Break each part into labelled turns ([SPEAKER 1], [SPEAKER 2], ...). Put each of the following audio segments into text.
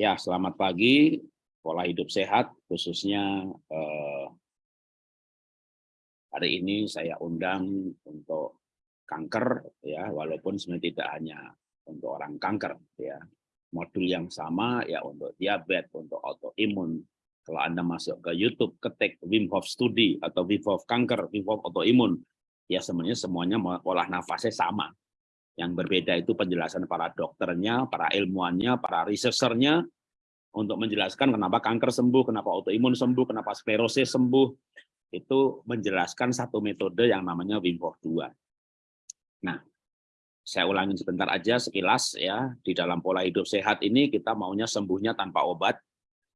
[SPEAKER 1] Ya, selamat pagi. Pola hidup sehat, khususnya eh, hari ini saya undang untuk kanker, ya, walaupun sebenarnya tidak hanya untuk orang kanker, ya. Modul yang sama ya untuk diabetes, untuk autoimun. Kalau Anda masuk ke YouTube, ketik Wim Hof Study atau Wim Hof Kanker, Wim Hof Autoimun, ya sebenarnya semuanya pola nafasnya sama. Yang berbeda itu penjelasan para dokternya, para ilmuannya, para researchernya, untuk menjelaskan kenapa kanker sembuh, kenapa autoimun sembuh, kenapa sklerosis sembuh, itu menjelaskan satu metode yang namanya Wim Hof 2. Nah, saya ulangin sebentar aja sekilas ya, di dalam pola hidup sehat ini kita maunya sembuhnya tanpa obat,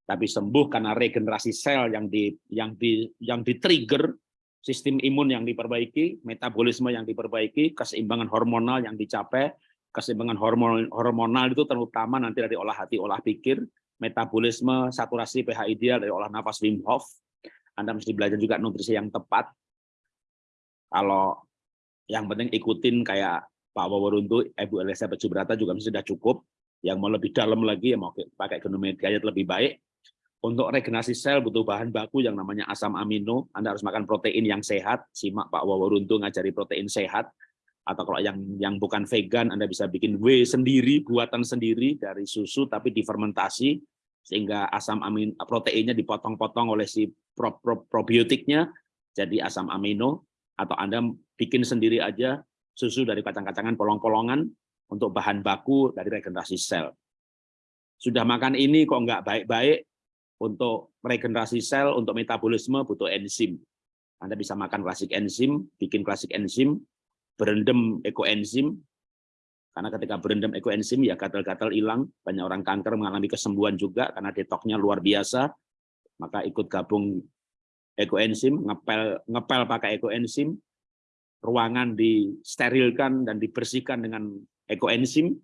[SPEAKER 1] tapi sembuh karena regenerasi sel yang di yang di yang di-trigger, sistem imun yang diperbaiki, metabolisme yang diperbaiki, keseimbangan hormonal yang dicapai, keseimbangan hormonal hormonal itu terutama nanti dari olah hati, olah pikir, metabolisme, saturasi pH ideal dari olah nafas Wim Hof. Anda mesti belajar juga nutrisi yang tepat. Kalau yang penting ikutin kayak Pak Waworuntu, Ibu Elizabeth Subrata juga sudah cukup. Yang mau lebih dalam lagi, yang mau pakai genom diet lebih baik. Untuk regenerasi sel butuh bahan baku yang namanya asam amino. Anda harus makan protein yang sehat. Simak Pak Waworuntu ngajari protein sehat atau kalau yang yang bukan vegan Anda bisa bikin whey sendiri buatan sendiri dari susu tapi difermentasi sehingga asam amin proteinnya dipotong-potong oleh si pro, pro, probiotiknya jadi asam amino atau Anda bikin sendiri aja susu dari kacang-kacangan polong-polongan untuk bahan baku dari regenerasi sel. Sudah makan ini kok nggak baik-baik untuk regenerasi sel, untuk metabolisme butuh enzim. Anda bisa makan klasik enzim, bikin klasik enzim, berendam ekoenzim karena ketika berendam ekoenzim ya gatal-gatal hilang. Banyak orang kanker mengalami kesembuhan juga karena detoknya luar biasa. Maka ikut gabung ekoenzim ngepel ngepel pakai ekoenzim ruangan disterilkan dan dibersihkan dengan ekoenzim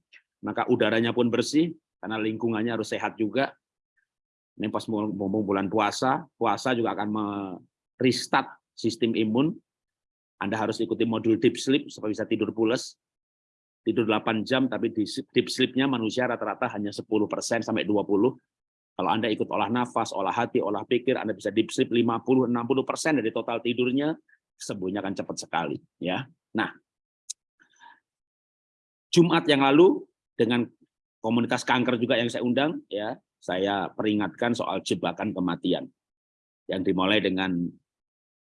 [SPEAKER 1] maka udaranya pun bersih karena lingkungannya harus sehat juga. Ini pas mau bulan puasa puasa juga akan merestart sistem imun. Anda harus ikuti modul deep sleep supaya bisa tidur pulas. Tidur 8 jam, tapi di deep sleep-nya manusia rata-rata hanya 10% sampai 20. Kalau Anda ikut olah nafas, olah hati, olah pikir, Anda bisa deep sleep 50-60% dari total tidurnya, sembuhnya akan cepat sekali. ya. Nah, Jumat yang lalu, dengan komunitas kanker juga yang saya undang, ya saya peringatkan soal jebakan kematian. Yang dimulai dengan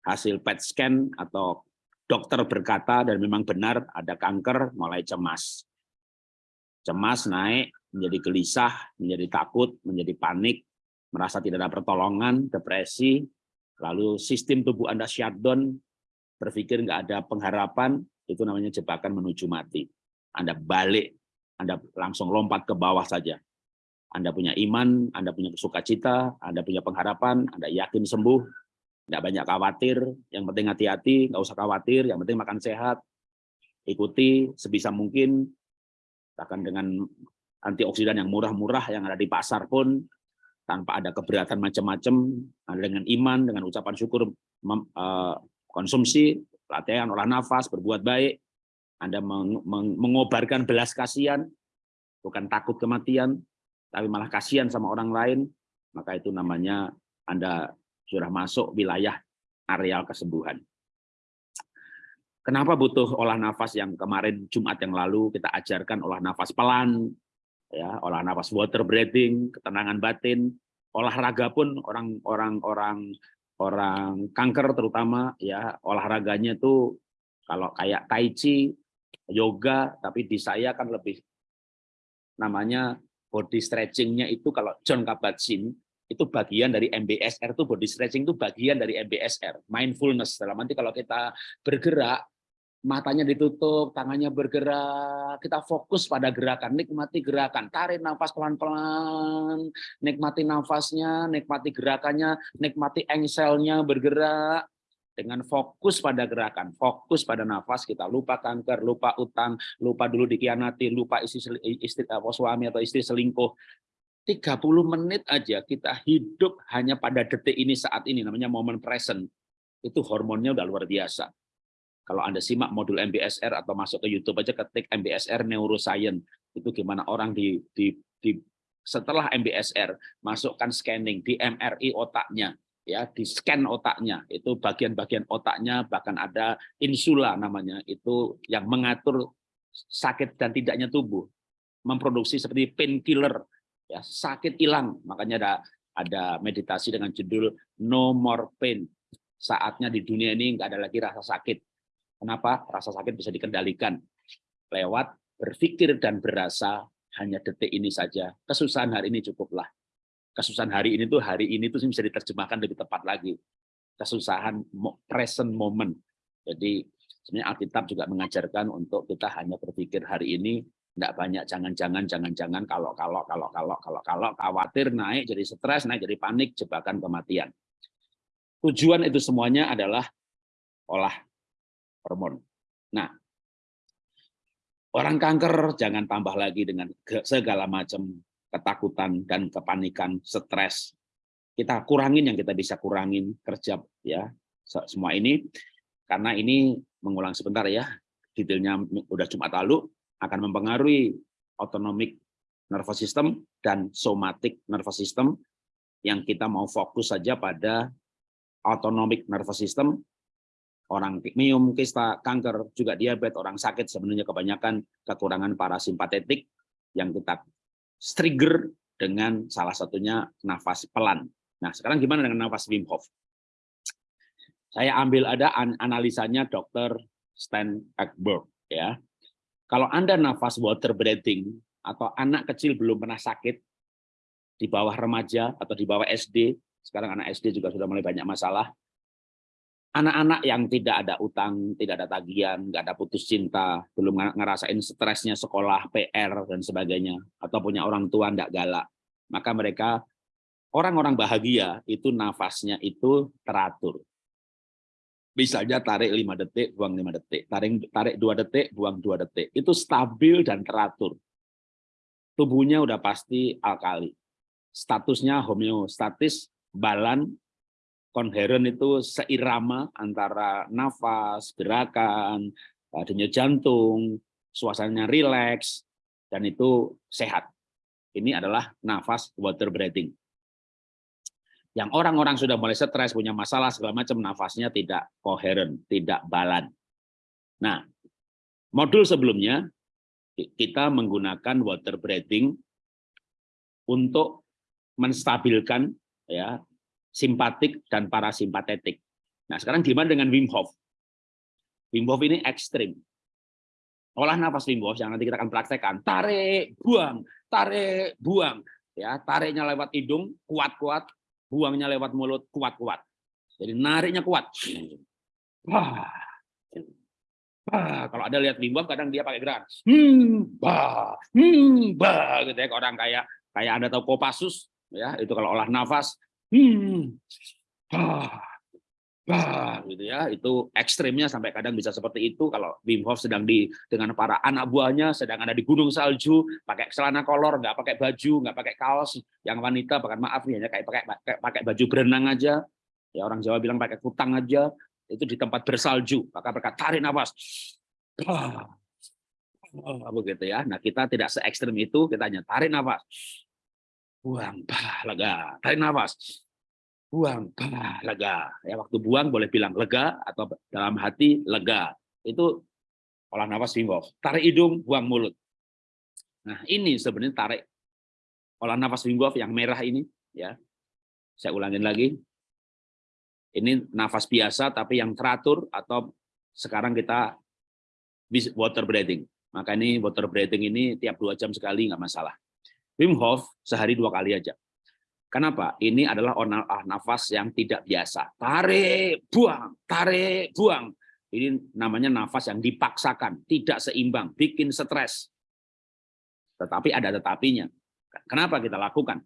[SPEAKER 1] hasil PET scan atau dokter berkata dan memang benar ada kanker, mulai cemas. Cemas naik, menjadi gelisah, menjadi takut, menjadi panik, merasa tidak ada pertolongan, depresi, lalu sistem tubuh Anda shutdown, berpikir nggak ada pengharapan, itu namanya jebakan menuju mati. Anda balik, Anda langsung lompat ke bawah saja. Anda punya iman, Anda punya sukacita, Anda punya pengharapan, Anda yakin sembuh, Nggak banyak khawatir, yang penting hati-hati, nggak usah khawatir, yang penting makan sehat, ikuti sebisa mungkin, bahkan dengan antioksidan yang murah-murah yang ada di pasar pun, tanpa ada keberatan macam-macam, dengan iman, dengan ucapan syukur, eh, konsumsi, latihan, olah nafas, berbuat baik, Anda mengobarkan belas kasihan, bukan takut kematian, tapi malah kasihan sama orang lain, maka itu namanya Anda sudah masuk wilayah areal kesembuhan. Kenapa butuh olah nafas yang kemarin Jumat yang lalu kita ajarkan olah nafas pelan, ya, olah nafas water breathing, ketenangan batin, olahraga pun orang-orang orang orang kanker terutama ya olahraganya itu kalau kayak tai chi, yoga, tapi di saya kan lebih namanya body stretchingnya itu kalau John Kabat-Zinn itu bagian dari MBSR itu body stretching itu bagian dari MBSR mindfulness. Dalam arti kalau kita bergerak matanya ditutup tangannya bergerak kita fokus pada gerakan nikmati gerakan. Tarik nafas pelan-pelan nikmati nafasnya nikmati gerakannya nikmati engselnya bergerak. Dengan fokus pada gerakan, fokus pada nafas, kita lupa kanker, lupa utang, lupa dulu dikianati, lupa istri, istri apa, suami atau istri selingkuh, 30 menit aja kita hidup hanya pada detik ini saat ini namanya momen present. Itu hormonnya udah luar biasa. Kalau anda simak modul MBSR atau masuk ke YouTube aja ketik MBSR neuroscience itu gimana orang di, di, di setelah MBSR masukkan scanning di MRI otaknya ya di scan otaknya. Itu bagian-bagian otaknya bahkan ada insula namanya itu yang mengatur sakit dan tidaknya tubuh. Memproduksi seperti painkiller ya sakit hilang. Makanya ada ada meditasi dengan judul no more pain. Saatnya di dunia ini nggak ada lagi rasa sakit. Kenapa? Rasa sakit bisa dikendalikan. Lewat berpikir dan berasa hanya detik ini saja. Kesusahan hari ini cukuplah. Kesusahan hari ini tuh hari ini tuh bisa diterjemahkan lebih tepat lagi. Kesusahan present moment. Jadi sebenarnya Alkitab juga mengajarkan untuk kita hanya berpikir hari ini tidak banyak jangan-jangan jangan-jangan kalau kalau kalau kalau kalau kalau khawatir naik jadi stres naik jadi panik jebakan kematian. Tujuan itu semuanya adalah olah hormon. Nah orang kanker jangan tambah lagi dengan segala macam ketakutan dan kepanikan, stres. Kita kurangin yang kita bisa kurangin kerja ya semua ini. Karena ini mengulang sebentar ya detailnya udah Jumat lalu akan mempengaruhi autonomic nervous system dan somatic nervous system yang kita mau fokus saja pada autonomic nervous system orang pikmium, kista, kanker, juga diabetes, orang sakit sebenarnya kebanyakan kekurangan parasimpatetik yang kita trigger dengan salah satunya nafas pelan. Nah, sekarang gimana dengan nafas Wim Hof? Saya ambil ada analisanya Dr. Stan Ekberg ya. Kalau Anda nafas water breathing atau anak kecil belum pernah sakit di bawah remaja atau di bawah SD, sekarang anak SD juga sudah mulai banyak masalah, anak-anak yang tidak ada utang, tidak ada tagihan, nggak ada putus cinta, belum ngerasain stresnya sekolah, PR, dan sebagainya, atau punya orang tua nggak galak, maka mereka orang-orang bahagia itu nafasnya itu teratur. Misalnya tarik 5 detik, buang 5 detik, tarik tarik 2 detik, buang 2 detik. Itu stabil dan teratur. Tubuhnya udah pasti alkali. Statusnya homeostatis, balan, konheren itu seirama antara nafas, gerakan, denyut jantung, suasananya rileks, dan itu sehat. Ini adalah nafas water breathing. Yang orang-orang sudah mulai stres, punya masalah segala macam, nafasnya tidak koheren, tidak balan. Nah, modul sebelumnya kita menggunakan water breathing untuk menstabilkan ya simpatik dan parasimpatetik. Nah, sekarang gimana dengan Wim Hof? Wim Hof ini ekstrim. Olah nafas Wim Hof yang nanti kita akan praktekkan. Tarik, buang, tarik, buang. Ya, tariknya lewat hidung, kuat-kuat. Buangnya lewat mulut, kuat-kuat. Jadi nariknya kuat. Wah. Bah, kalau ada lihat Hof kadang dia pakai gerak. Hmm, bah, hmm, bah gitu ya orang kayak kayak Anda tahu Kopassus ya, itu kalau olah nafas hmm, bah, bah, gitu ya. Itu ekstrimnya sampai kadang bisa seperti itu. Kalau Wim Hof sedang di dengan para anak buahnya, sedang ada di gunung salju, pakai celana kolor, nggak pakai baju, nggak pakai kaos. Yang wanita, bahkan maaf nih, hanya kayak pakai, pakai baju berenang aja. Ya orang Jawa bilang pakai kutang aja. Itu di tempat bersalju, maka mereka tarik nafas. Bah, begitu ya. Nah kita tidak se ekstrim itu, kita hanya tarik nafas, buang, bah, lega, tarik nafas, buang, bah, lega. Ya waktu buang boleh bilang lega atau dalam hati lega. Itu olah nafas Wim Hof. Tarik hidung, buang mulut. Nah, ini sebenarnya tarik olah nafas Wim Hof yang merah ini ya. Saya ulangin lagi. Ini nafas biasa tapi yang teratur atau sekarang kita water breathing. Maka ini water breathing ini tiap dua jam sekali nggak masalah. Wim Hof sehari dua kali aja. Kenapa? Ini adalah olah nafas yang tidak biasa. Tarik, buang, tarik, buang. Ini namanya nafas yang dipaksakan, tidak seimbang, bikin stres. Tetapi ada tetapinya. Kenapa kita lakukan?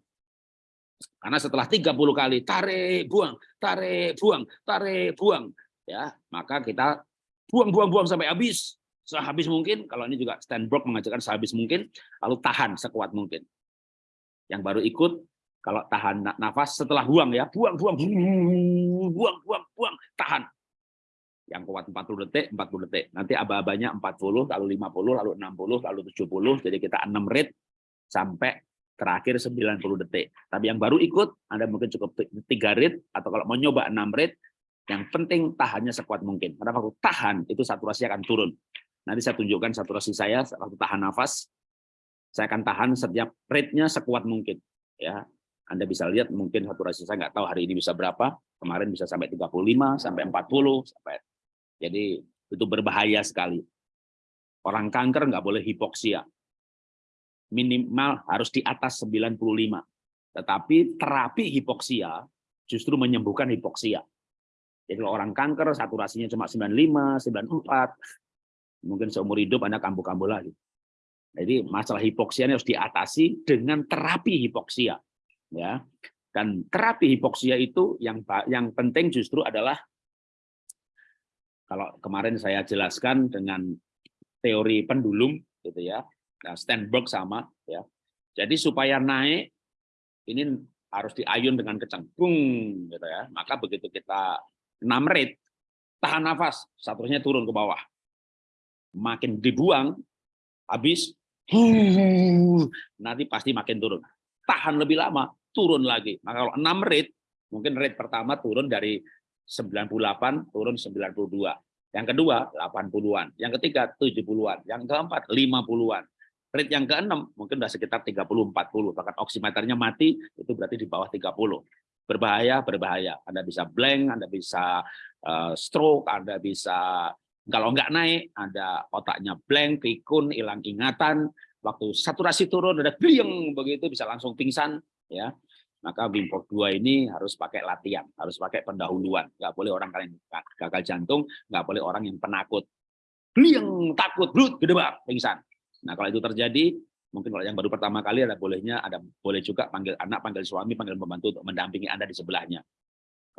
[SPEAKER 1] Karena setelah 30 kali tarik, buang, tarik, buang, tarik, buang, ya, maka kita buang, buang, buang sampai habis. Sehabis mungkin, kalau ini juga Stanbrook mengajarkan sehabis mungkin, lalu tahan sekuat mungkin. Yang baru ikut kalau tahan nafas setelah buang ya, buang, buang, buang, buang, buang, tahan. Yang kuat 40 detik, 40 detik. Nanti aba-abanya 40, lalu 50, lalu 60, lalu 70. Jadi kita 6 rit sampai terakhir 90 detik. Tapi yang baru ikut, Anda mungkin cukup tiga rit, atau kalau mau nyoba 6 rit, yang penting tahannya sekuat mungkin. Karena waktu tahan, itu saturasi akan turun. Nanti saya tunjukkan saturasi saya waktu tahan nafas. Saya akan tahan setiap rate-nya sekuat mungkin. Ya, Anda bisa lihat mungkin saturasi saya nggak tahu hari ini bisa berapa. Kemarin bisa sampai 35, sampai 40, sampai jadi itu berbahaya sekali. Orang kanker nggak boleh hipoksia minimal harus di atas 95. Tetapi terapi hipoksia justru menyembuhkan hipoksia. Jadi kalau orang kanker saturasinya cuma 95, 94, mungkin seumur hidup Anda kambuh-kambuh lagi. Jadi masalah hipoksia ini harus diatasi dengan terapi hipoksia. Ya. Dan terapi hipoksia itu yang yang penting justru adalah kalau kemarin saya jelaskan dengan teori pendulum gitu ya Nah, sama ya. Jadi supaya naik ini harus diayun dengan kencang. Bung gitu ya. Maka begitu kita 6 rate tahan nafas, saturasinya turun ke bawah. Makin dibuang habis nanti pasti makin turun. Tahan lebih lama, turun lagi. Maka kalau 6 rate, mungkin rate pertama turun dari 98 turun 92. Yang kedua 80-an, yang ketiga 70-an, yang keempat 50-an rate yang ke-6 mungkin sudah sekitar 30 40 bahkan oximeternya mati itu berarti di bawah 30 berbahaya berbahaya. Anda bisa blank Anda bisa uh, stroke Anda bisa kalau nggak naik ada otaknya blank pikun hilang ingatan. Waktu saturasi turun ada blieng begitu bisa langsung pingsan ya maka Wim Hof 2 ini harus pakai latihan, harus pakai pendahuluan. Nggak boleh orang kalian gagal jantung, nggak boleh orang yang penakut. Blieng, takut, brut, gede banget, pingsan. Nah, kalau itu terjadi, mungkin kalau yang baru pertama kali ada bolehnya ada boleh juga panggil anak, panggil suami, panggil pembantu untuk mendampingi Anda di sebelahnya.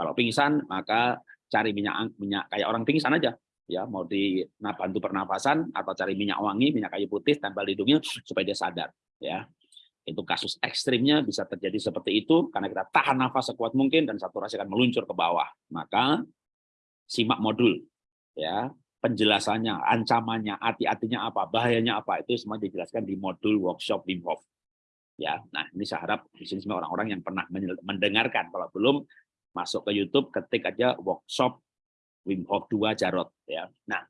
[SPEAKER 1] Kalau pingsan, maka cari minyak minyak kayak orang pingsan aja. Ya, mau di nah, bantu pernafasan atau cari minyak wangi, minyak kayu putih tempel hidungnya supaya dia sadar, ya. Itu kasus ekstrimnya bisa terjadi seperti itu karena kita tahan nafas sekuat mungkin dan saturasi akan meluncur ke bawah. Maka simak modul ya penjelasannya, ancamannya, hati-hatinya apa, bahayanya apa, itu semua dijelaskan di modul workshop Wim Hof. Ya, nah ini saya harap di sini semua orang-orang yang pernah mendengarkan. Kalau belum masuk ke YouTube, ketik aja workshop Wim Hof 2 Jarot. Ya, nah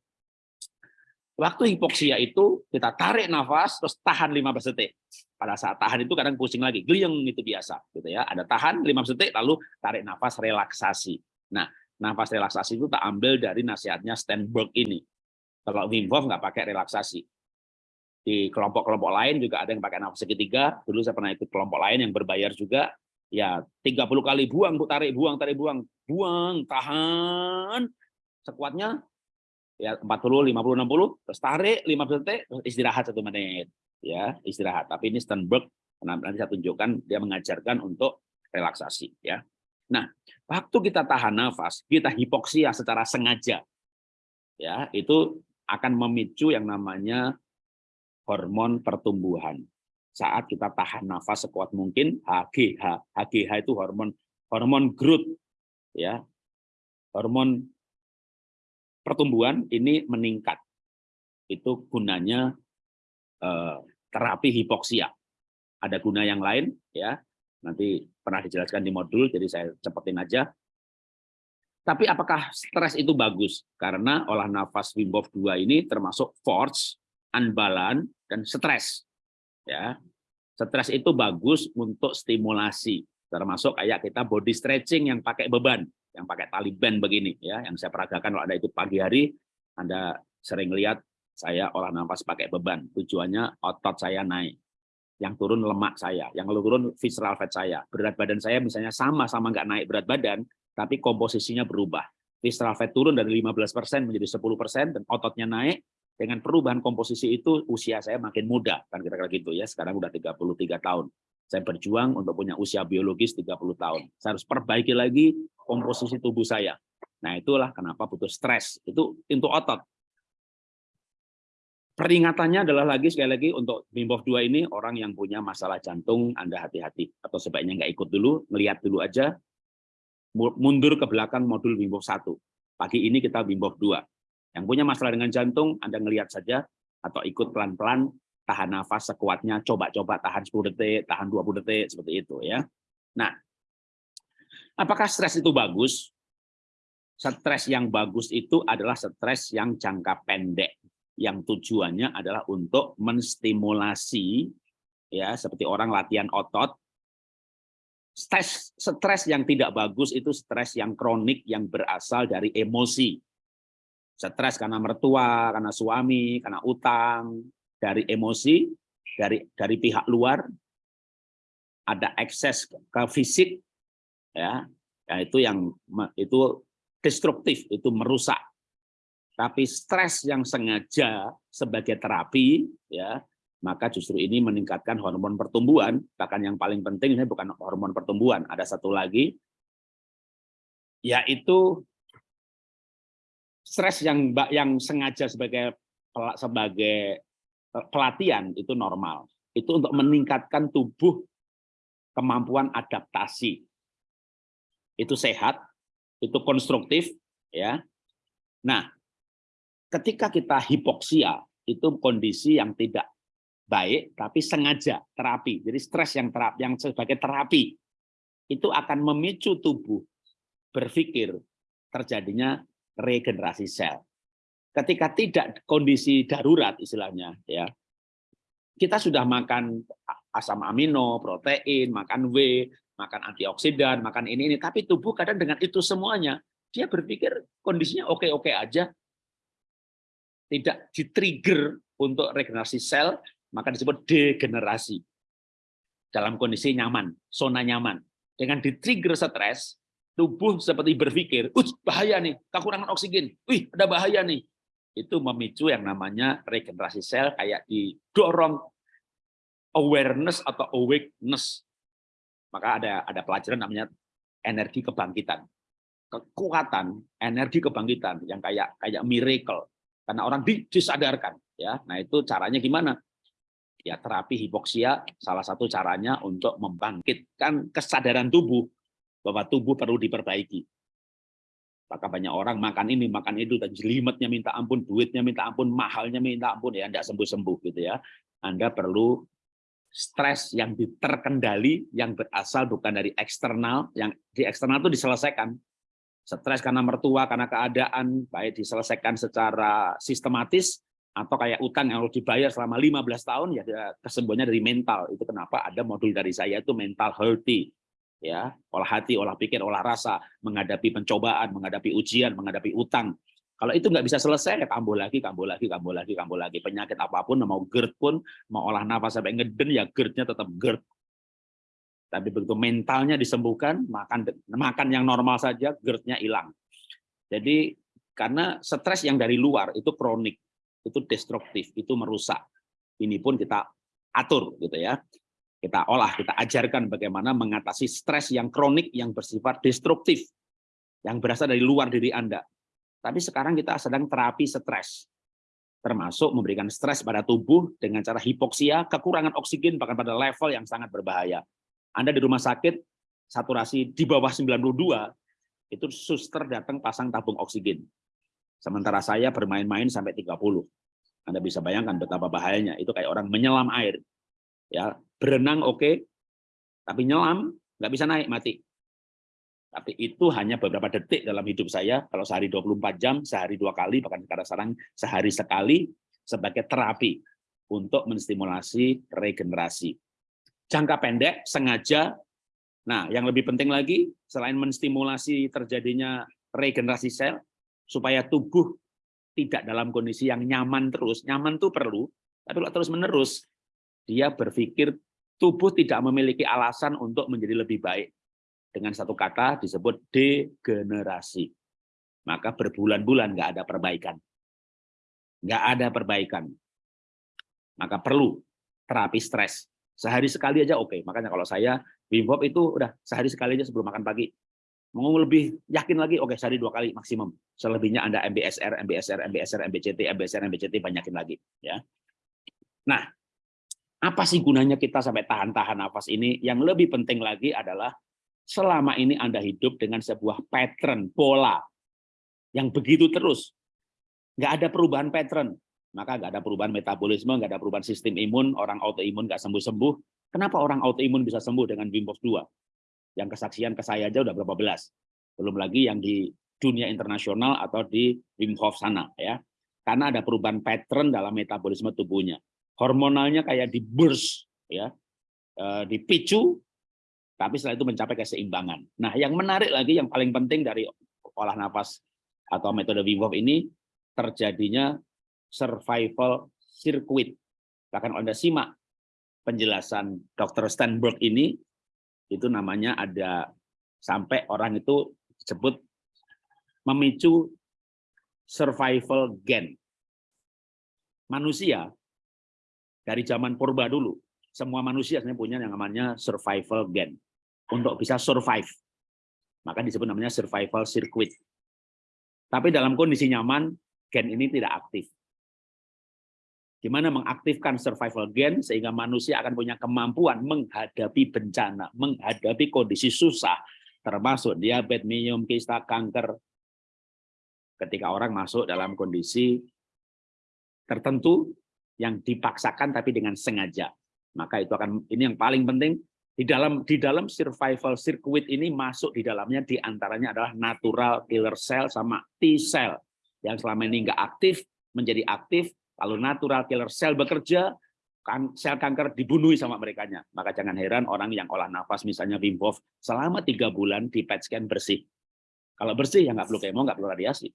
[SPEAKER 1] waktu hipoksia itu kita tarik nafas terus tahan 15 detik. Pada saat tahan itu kadang pusing lagi, gliyeng itu biasa, gitu ya. Ada tahan 15 detik lalu tarik nafas relaksasi. Nah, nafas relaksasi itu tak ambil dari nasihatnya Stenberg ini. Kalau Wim Hof nggak pakai relaksasi. Di kelompok-kelompok lain juga ada yang pakai nafas segitiga. Dulu saya pernah ikut kelompok lain yang berbayar juga. Ya 30 kali buang, bu tarik, buang, tarik, buang. Buang, tahan. Sekuatnya ya 40, 50, 60, terus tarik 15 detik, terus istirahat satu menit. Ya, istirahat. Tapi ini Stenberg, nanti saya tunjukkan, dia mengajarkan untuk relaksasi. ya. Nah, waktu kita tahan nafas, kita hipoksia secara sengaja, ya itu akan memicu yang namanya hormon pertumbuhan. Saat kita tahan nafas sekuat mungkin, HGH, HGH itu hormon hormon growth, ya, hormon pertumbuhan ini meningkat. Itu gunanya eh, terapi hipoksia. Ada guna yang lain, ya. Nanti pernah dijelaskan di modul, jadi saya cepetin aja. Tapi apakah stres itu bagus? Karena olah nafas Wim Hof 2 ini termasuk force, unbalance, dan stres. Ya, Stres itu bagus untuk stimulasi, termasuk kayak kita body stretching yang pakai beban, yang pakai tali band begini, ya, yang saya peragakan kalau ada itu pagi hari, Anda sering lihat saya olah nafas pakai beban, tujuannya otot saya naik yang turun lemak saya, yang turun visceral fat saya. Berat badan saya misalnya sama-sama nggak naik berat badan, tapi komposisinya berubah. Visceral fat turun dari 15% menjadi 10% dan ototnya naik, dengan perubahan komposisi itu usia saya makin muda, kan kira-kira gitu ya. Sekarang udah 33 tahun. Saya berjuang untuk punya usia biologis 30 tahun. Saya harus perbaiki lagi komposisi tubuh saya. Nah, itulah kenapa butuh stres. Itu untuk otot. Peringatannya adalah lagi sekali lagi untuk Bimbov 2 ini orang yang punya masalah jantung Anda hati-hati atau sebaiknya nggak ikut dulu, melihat dulu aja mundur ke belakang modul Bimbov 1. Pagi ini kita Bimbov 2. Yang punya masalah dengan jantung Anda ngelihat saja atau ikut pelan-pelan tahan nafas sekuatnya, coba-coba tahan 10 detik, tahan 20 detik, seperti itu ya. Nah, apakah stres itu bagus? Stres yang bagus itu adalah stres yang jangka pendek, yang tujuannya adalah untuk menstimulasi, ya seperti orang latihan otot, stres stres yang tidak bagus itu stres yang kronik yang berasal dari emosi. Stres karena mertua, karena suami, karena utang, dari emosi, dari dari pihak luar, ada ekses ke fisik, ya, ya itu yang itu destruktif, itu merusak. Tapi stres yang sengaja sebagai terapi, ya maka justru ini meningkatkan hormon pertumbuhan. Bahkan yang paling penting ini bukan hormon pertumbuhan, ada satu lagi, yaitu stres yang yang sengaja sebagai sebagai pelatihan itu normal. Itu untuk meningkatkan tubuh kemampuan adaptasi. Itu sehat, itu konstruktif, ya. Nah, ketika kita hipoksia, itu kondisi yang tidak baik tapi sengaja terapi. Jadi stres yang terapi yang sebagai terapi itu akan memicu tubuh berpikir terjadinya regenerasi sel. Ketika tidak kondisi darurat istilahnya ya. Kita sudah makan asam amino, protein, makan W, makan antioksidan, makan ini ini tapi tubuh kadang dengan itu semuanya dia berpikir kondisinya oke-oke aja. Tidak di-trigger untuk regenerasi sel maka disebut degenerasi. Dalam kondisi nyaman, zona nyaman. Dengan di-trigger stres, tubuh seperti berpikir, uh bahaya nih, kekurangan oksigen, wih ada bahaya nih. Itu memicu yang namanya regenerasi sel kayak didorong awareness atau awakeness. Maka ada ada pelajaran namanya energi kebangkitan. Kekuatan, energi kebangkitan yang kayak kayak miracle. Karena orang disadarkan ya. Nah, itu caranya gimana? ya terapi hipoksia salah satu caranya untuk membangkitkan kesadaran tubuh bahwa tubuh perlu diperbaiki. Maka banyak orang makan ini, makan itu, dan jelimetnya minta ampun, duitnya minta ampun, mahalnya minta ampun, ya tidak sembuh-sembuh gitu ya. Anda perlu stres yang terkendali, yang berasal bukan dari eksternal, yang di eksternal itu diselesaikan. Stres karena mertua, karena keadaan, baik diselesaikan secara sistematis, atau kayak utang yang harus dibayar selama 15 tahun ya kesembuhannya dari mental itu kenapa ada modul dari saya itu mental healthy ya olah hati olah pikir olah rasa menghadapi pencobaan menghadapi ujian menghadapi utang kalau itu nggak bisa selesai ya kambuh lagi kambuh lagi kambuh lagi kambuh lagi penyakit apa pun mau GERD pun mau olah nafas sampai ngeden ya GERD-nya tetap GERD tapi begitu mentalnya disembuhkan makan makan yang normal saja GERD-nya hilang jadi karena stres yang dari luar itu kronik itu destruktif, itu merusak. Ini pun kita atur gitu ya. Kita olah, kita ajarkan bagaimana mengatasi stres yang kronik yang bersifat destruktif yang berasal dari luar diri Anda. Tapi sekarang kita sedang terapi stres. Termasuk memberikan stres pada tubuh dengan cara hipoksia, kekurangan oksigen bahkan pada level yang sangat berbahaya. Anda di rumah sakit saturasi di bawah 92 itu suster datang pasang tabung oksigen. Sementara saya bermain-main sampai 30. Anda bisa bayangkan betapa bahayanya. Itu kayak orang menyelam air. Ya, berenang oke, okay, tapi nyelam nggak bisa naik mati. Tapi itu hanya beberapa detik dalam hidup saya. Kalau sehari 24 jam, sehari dua kali, bahkan sekarang sehari sekali sebagai terapi untuk menstimulasi regenerasi. Jangka pendek sengaja. Nah, yang lebih penting lagi selain menstimulasi terjadinya regenerasi sel, supaya tubuh tidak dalam kondisi yang nyaman terus. Nyaman itu perlu, tapi kalau terus-menerus dia berpikir tubuh tidak memiliki alasan untuk menjadi lebih baik. Dengan satu kata disebut degenerasi. Maka berbulan-bulan nggak ada perbaikan. Nggak ada perbaikan. Maka perlu terapi stres. Sehari sekali aja oke. Makanya kalau saya Wim Hof itu udah sehari sekali aja sebelum makan pagi Mau lebih yakin lagi, oke sehari dua kali maksimum. Selebihnya Anda MBSR, MBSR, MBSR, MBCT, MBSR, MBCT banyakin lagi. ya. Nah, apa sih gunanya kita sampai tahan-tahan nafas ini? Yang lebih penting lagi adalah selama ini Anda hidup dengan sebuah pattern, pola yang begitu terus. Nggak ada perubahan pattern. maka nggak ada perubahan metabolisme, nggak ada perubahan sistem imun, orang autoimun nggak sembuh-sembuh. Kenapa orang autoimun bisa sembuh dengan Wim Hof 2? Yang kesaksian ke saya aja udah berapa belas. Belum lagi yang di dunia internasional atau di Wim Hof sana ya. Karena ada perubahan pattern dalam metabolisme tubuhnya. Hormonalnya kayak di burst ya, eh, dipicu tapi setelah itu mencapai keseimbangan. Nah, yang menarik lagi, yang paling penting dari olah nafas atau metode Wim Hof ini, terjadinya survival circuit. Bahkan Anda simak penjelasan Dr. Steinberg ini, itu namanya ada sampai orang itu disebut memicu survival gen. Manusia dari zaman purba dulu, semua manusia sebenarnya punya yang namanya survival gen untuk bisa survive. Maka disebut namanya survival circuit. Tapi dalam kondisi nyaman, gen ini tidak aktif. Gimana mengaktifkan survival gen sehingga manusia akan punya kemampuan menghadapi bencana, menghadapi kondisi susah, termasuk diabetes, minum, kista, kanker. Ketika orang masuk dalam kondisi tertentu yang dipaksakan tapi dengan sengaja. Maka itu akan ini yang paling penting di dalam di dalam survival circuit ini masuk di dalamnya di antaranya adalah natural killer cell sama T cell yang selama ini nggak aktif menjadi aktif. Kalau natural killer cell bekerja, kan sel kanker dibunuh sama mereka nya. Maka jangan heran orang yang olah nafas misalnya Wim Hof selama tiga bulan di PET scan bersih. Kalau bersih ya nggak perlu kemo, nggak perlu radiasi.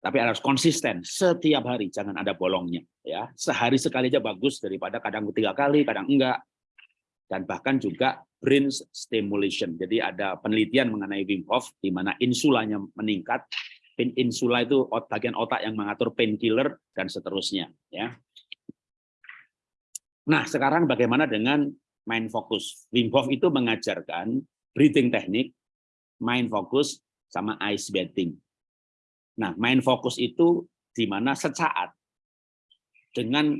[SPEAKER 1] Tapi harus konsisten setiap hari, jangan ada bolongnya. Ya, sehari sekali aja bagus daripada kadang tiga kali, kadang enggak dan bahkan juga brain stimulation. Jadi ada penelitian mengenai Wim Hof di mana insulanya meningkat. Insula itu bagian otak yang mengatur painkiller dan seterusnya. Ya. Nah, sekarang bagaimana dengan mind focus? Wim Hof itu mengajarkan breathing teknik, mind focus, sama ice bathing. Nah, mind focus itu di mana sesaat dengan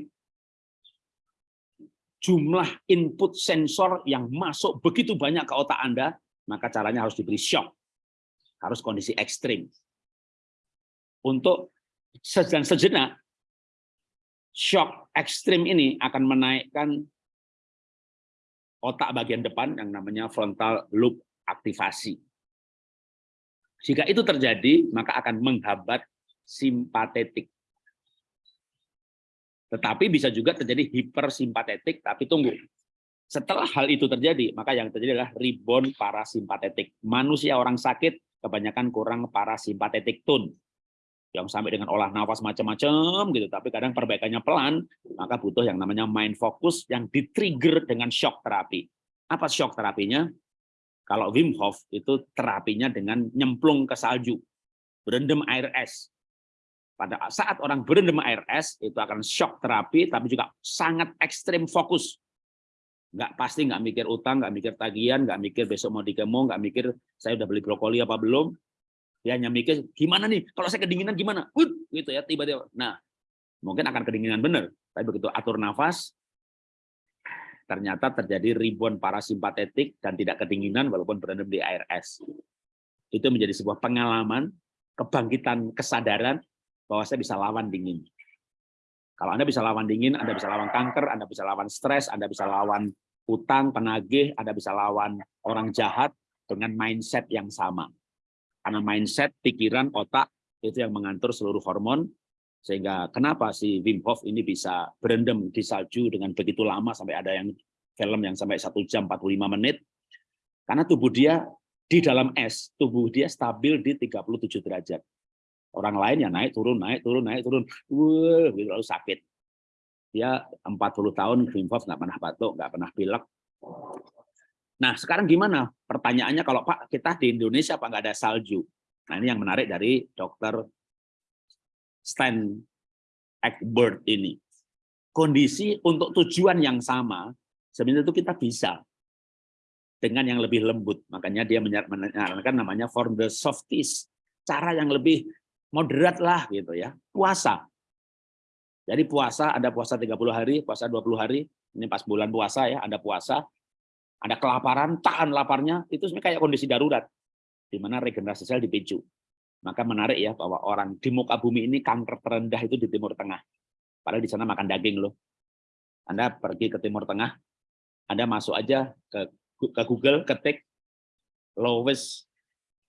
[SPEAKER 1] jumlah input sensor yang masuk begitu banyak ke otak Anda, maka caranya harus diberi shock. Harus kondisi ekstrim. Untuk sejenak, sejenak shock ekstrim ini akan menaikkan otak bagian depan yang namanya frontal loop aktivasi. Jika itu terjadi, maka akan menghambat simpatetik tetapi bisa juga terjadi hipersimpatetik, tapi tunggu. Setelah hal itu terjadi, maka yang terjadi adalah rebound parasimpatetik. Manusia orang sakit kebanyakan kurang parasimpatetik tone. Yang sampai dengan olah nafas macam-macam gitu, tapi kadang perbaikannya pelan, maka butuh yang namanya mind focus yang di-trigger dengan shock terapi. Apa shock terapinya? Kalau Wim Hof itu terapinya dengan nyemplung ke salju, berendam air es, pada saat orang berendam air es itu akan shock terapi tapi juga sangat ekstrim fokus. Nggak pasti nggak mikir utang nggak mikir tagihan nggak mikir besok mau dikemo nggak mikir saya udah beli brokoli apa belum. Dia hanya mikir gimana nih? Kalau saya kedinginan gimana? Uh, gitu ya tiba-tiba. Nah mungkin akan kedinginan benar tapi begitu atur nafas ternyata terjadi ribuan parasimpatetik dan tidak kedinginan walaupun berendam di air es itu menjadi sebuah pengalaman kebangkitan kesadaran bahwa saya bisa lawan dingin. Kalau Anda bisa lawan dingin, Anda bisa lawan kanker, Anda bisa lawan stres, Anda bisa lawan utang, penagih, Anda bisa lawan orang jahat dengan mindset yang sama. Karena mindset, pikiran, otak, itu yang mengatur seluruh hormon, sehingga kenapa si Wim Hof ini bisa berendam di salju dengan begitu lama, sampai ada yang film yang sampai satu jam 45 menit, karena tubuh dia di dalam es, tubuh dia stabil di 37 derajat. Orang lain ya naik turun naik turun naik turun, wah gitu lalu sakit. Dia 40 tahun Wim Hof nggak pernah batuk, nggak pernah pilek. Nah sekarang gimana? Pertanyaannya kalau Pak kita di Indonesia apa nggak ada salju? Nah ini yang menarik dari Dokter Stan Egbert ini. Kondisi untuk tujuan yang sama sebenarnya itu kita bisa dengan yang lebih lembut. Makanya dia menyarankan namanya for the softies. Cara yang lebih moderat lah gitu ya. Puasa. Jadi puasa, ada puasa 30 hari, puasa 20 hari, ini pas bulan puasa ya, ada puasa, ada kelaparan, tahan laparnya, itu sebenarnya kayak kondisi darurat, di mana regenerasi sel dipicu. Maka menarik ya bahwa orang di muka bumi ini kanker terendah itu di Timur Tengah. Padahal di sana makan daging loh. Anda pergi ke Timur Tengah, Anda masuk aja ke, ke Google, ketik lowest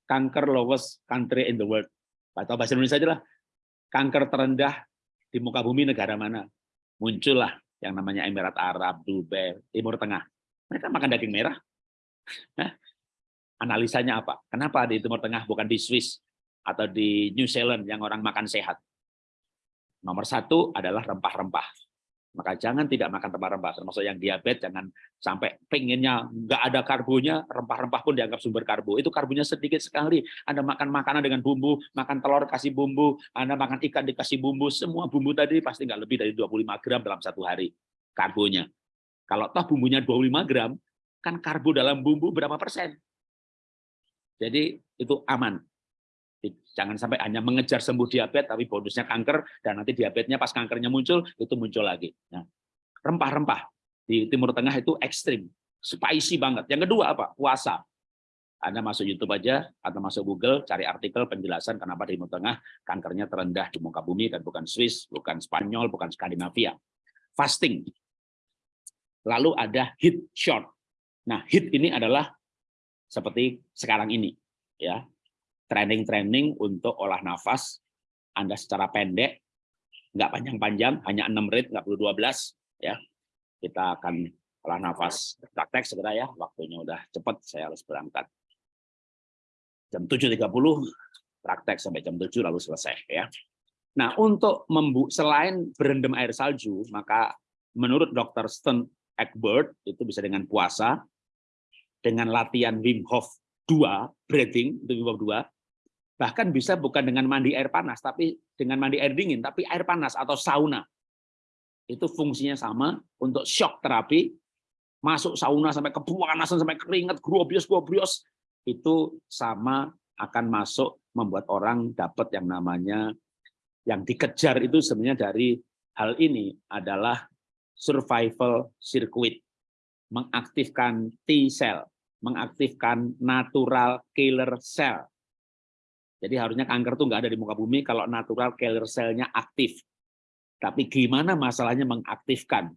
[SPEAKER 1] kanker lowest country in the world. Atau bahasa Indonesia aja lah. Kanker terendah di muka bumi negara mana? Muncullah yang namanya Emirat Arab, Dubai, Timur Tengah. Mereka makan daging merah. Analisanya apa? Kenapa di Timur Tengah bukan di Swiss atau di New Zealand yang orang makan sehat? Nomor satu adalah rempah-rempah. Maka jangan tidak makan rempah-rempah, termasuk yang diabetes, jangan sampai pengennya nggak ada karbonya, rempah-rempah pun dianggap sumber karbo. Itu karbonya sedikit sekali. Anda makan makanan dengan bumbu, makan telur kasih bumbu, Anda makan ikan dikasih bumbu, semua bumbu tadi pasti nggak lebih dari 25 gram dalam satu hari karbonya. Kalau toh bumbunya 25 gram, kan karbo dalam bumbu berapa persen? Jadi itu aman. Jangan sampai hanya mengejar sembuh diabetes, tapi bonusnya kanker, dan nanti diabetesnya pas kankernya muncul, itu muncul lagi. Nah, rempah-rempah di Timur Tengah itu ekstrim, spicy banget. Yang kedua apa? Puasa. Anda masuk YouTube aja, atau masuk Google, cari artikel penjelasan kenapa di Timur Tengah kankernya terendah di muka bumi, dan bukan Swiss, bukan Spanyol, bukan Skandinavia. Fasting. Lalu ada heat short. Nah, heat ini adalah seperti sekarang ini. ya training-training untuk olah nafas Anda secara pendek, nggak panjang-panjang, hanya 6 menit, nggak perlu 12. ya. Kita akan olah nafas praktek segera ya, waktunya udah cepat, saya harus berangkat. Jam 7.30, praktek sampai jam 7 lalu selesai. ya. Nah, untuk membu selain berendam air salju, maka menurut Dr. Stern Egbert, itu bisa dengan puasa, dengan latihan Wim Hof 2, breathing, itu Wim Hof 2, Bahkan bisa bukan dengan mandi air panas, tapi dengan mandi air dingin, tapi air panas atau sauna. Itu fungsinya sama untuk shock terapi, masuk sauna sampai kepanasan, sampai keringat, grobios, grobios, itu sama akan masuk membuat orang dapat yang namanya yang dikejar itu sebenarnya dari hal ini adalah survival circuit. Mengaktifkan T cell mengaktifkan natural killer cell jadi harusnya kanker itu nggak ada di muka bumi kalau natural killer cell-nya aktif. Tapi gimana masalahnya mengaktifkan?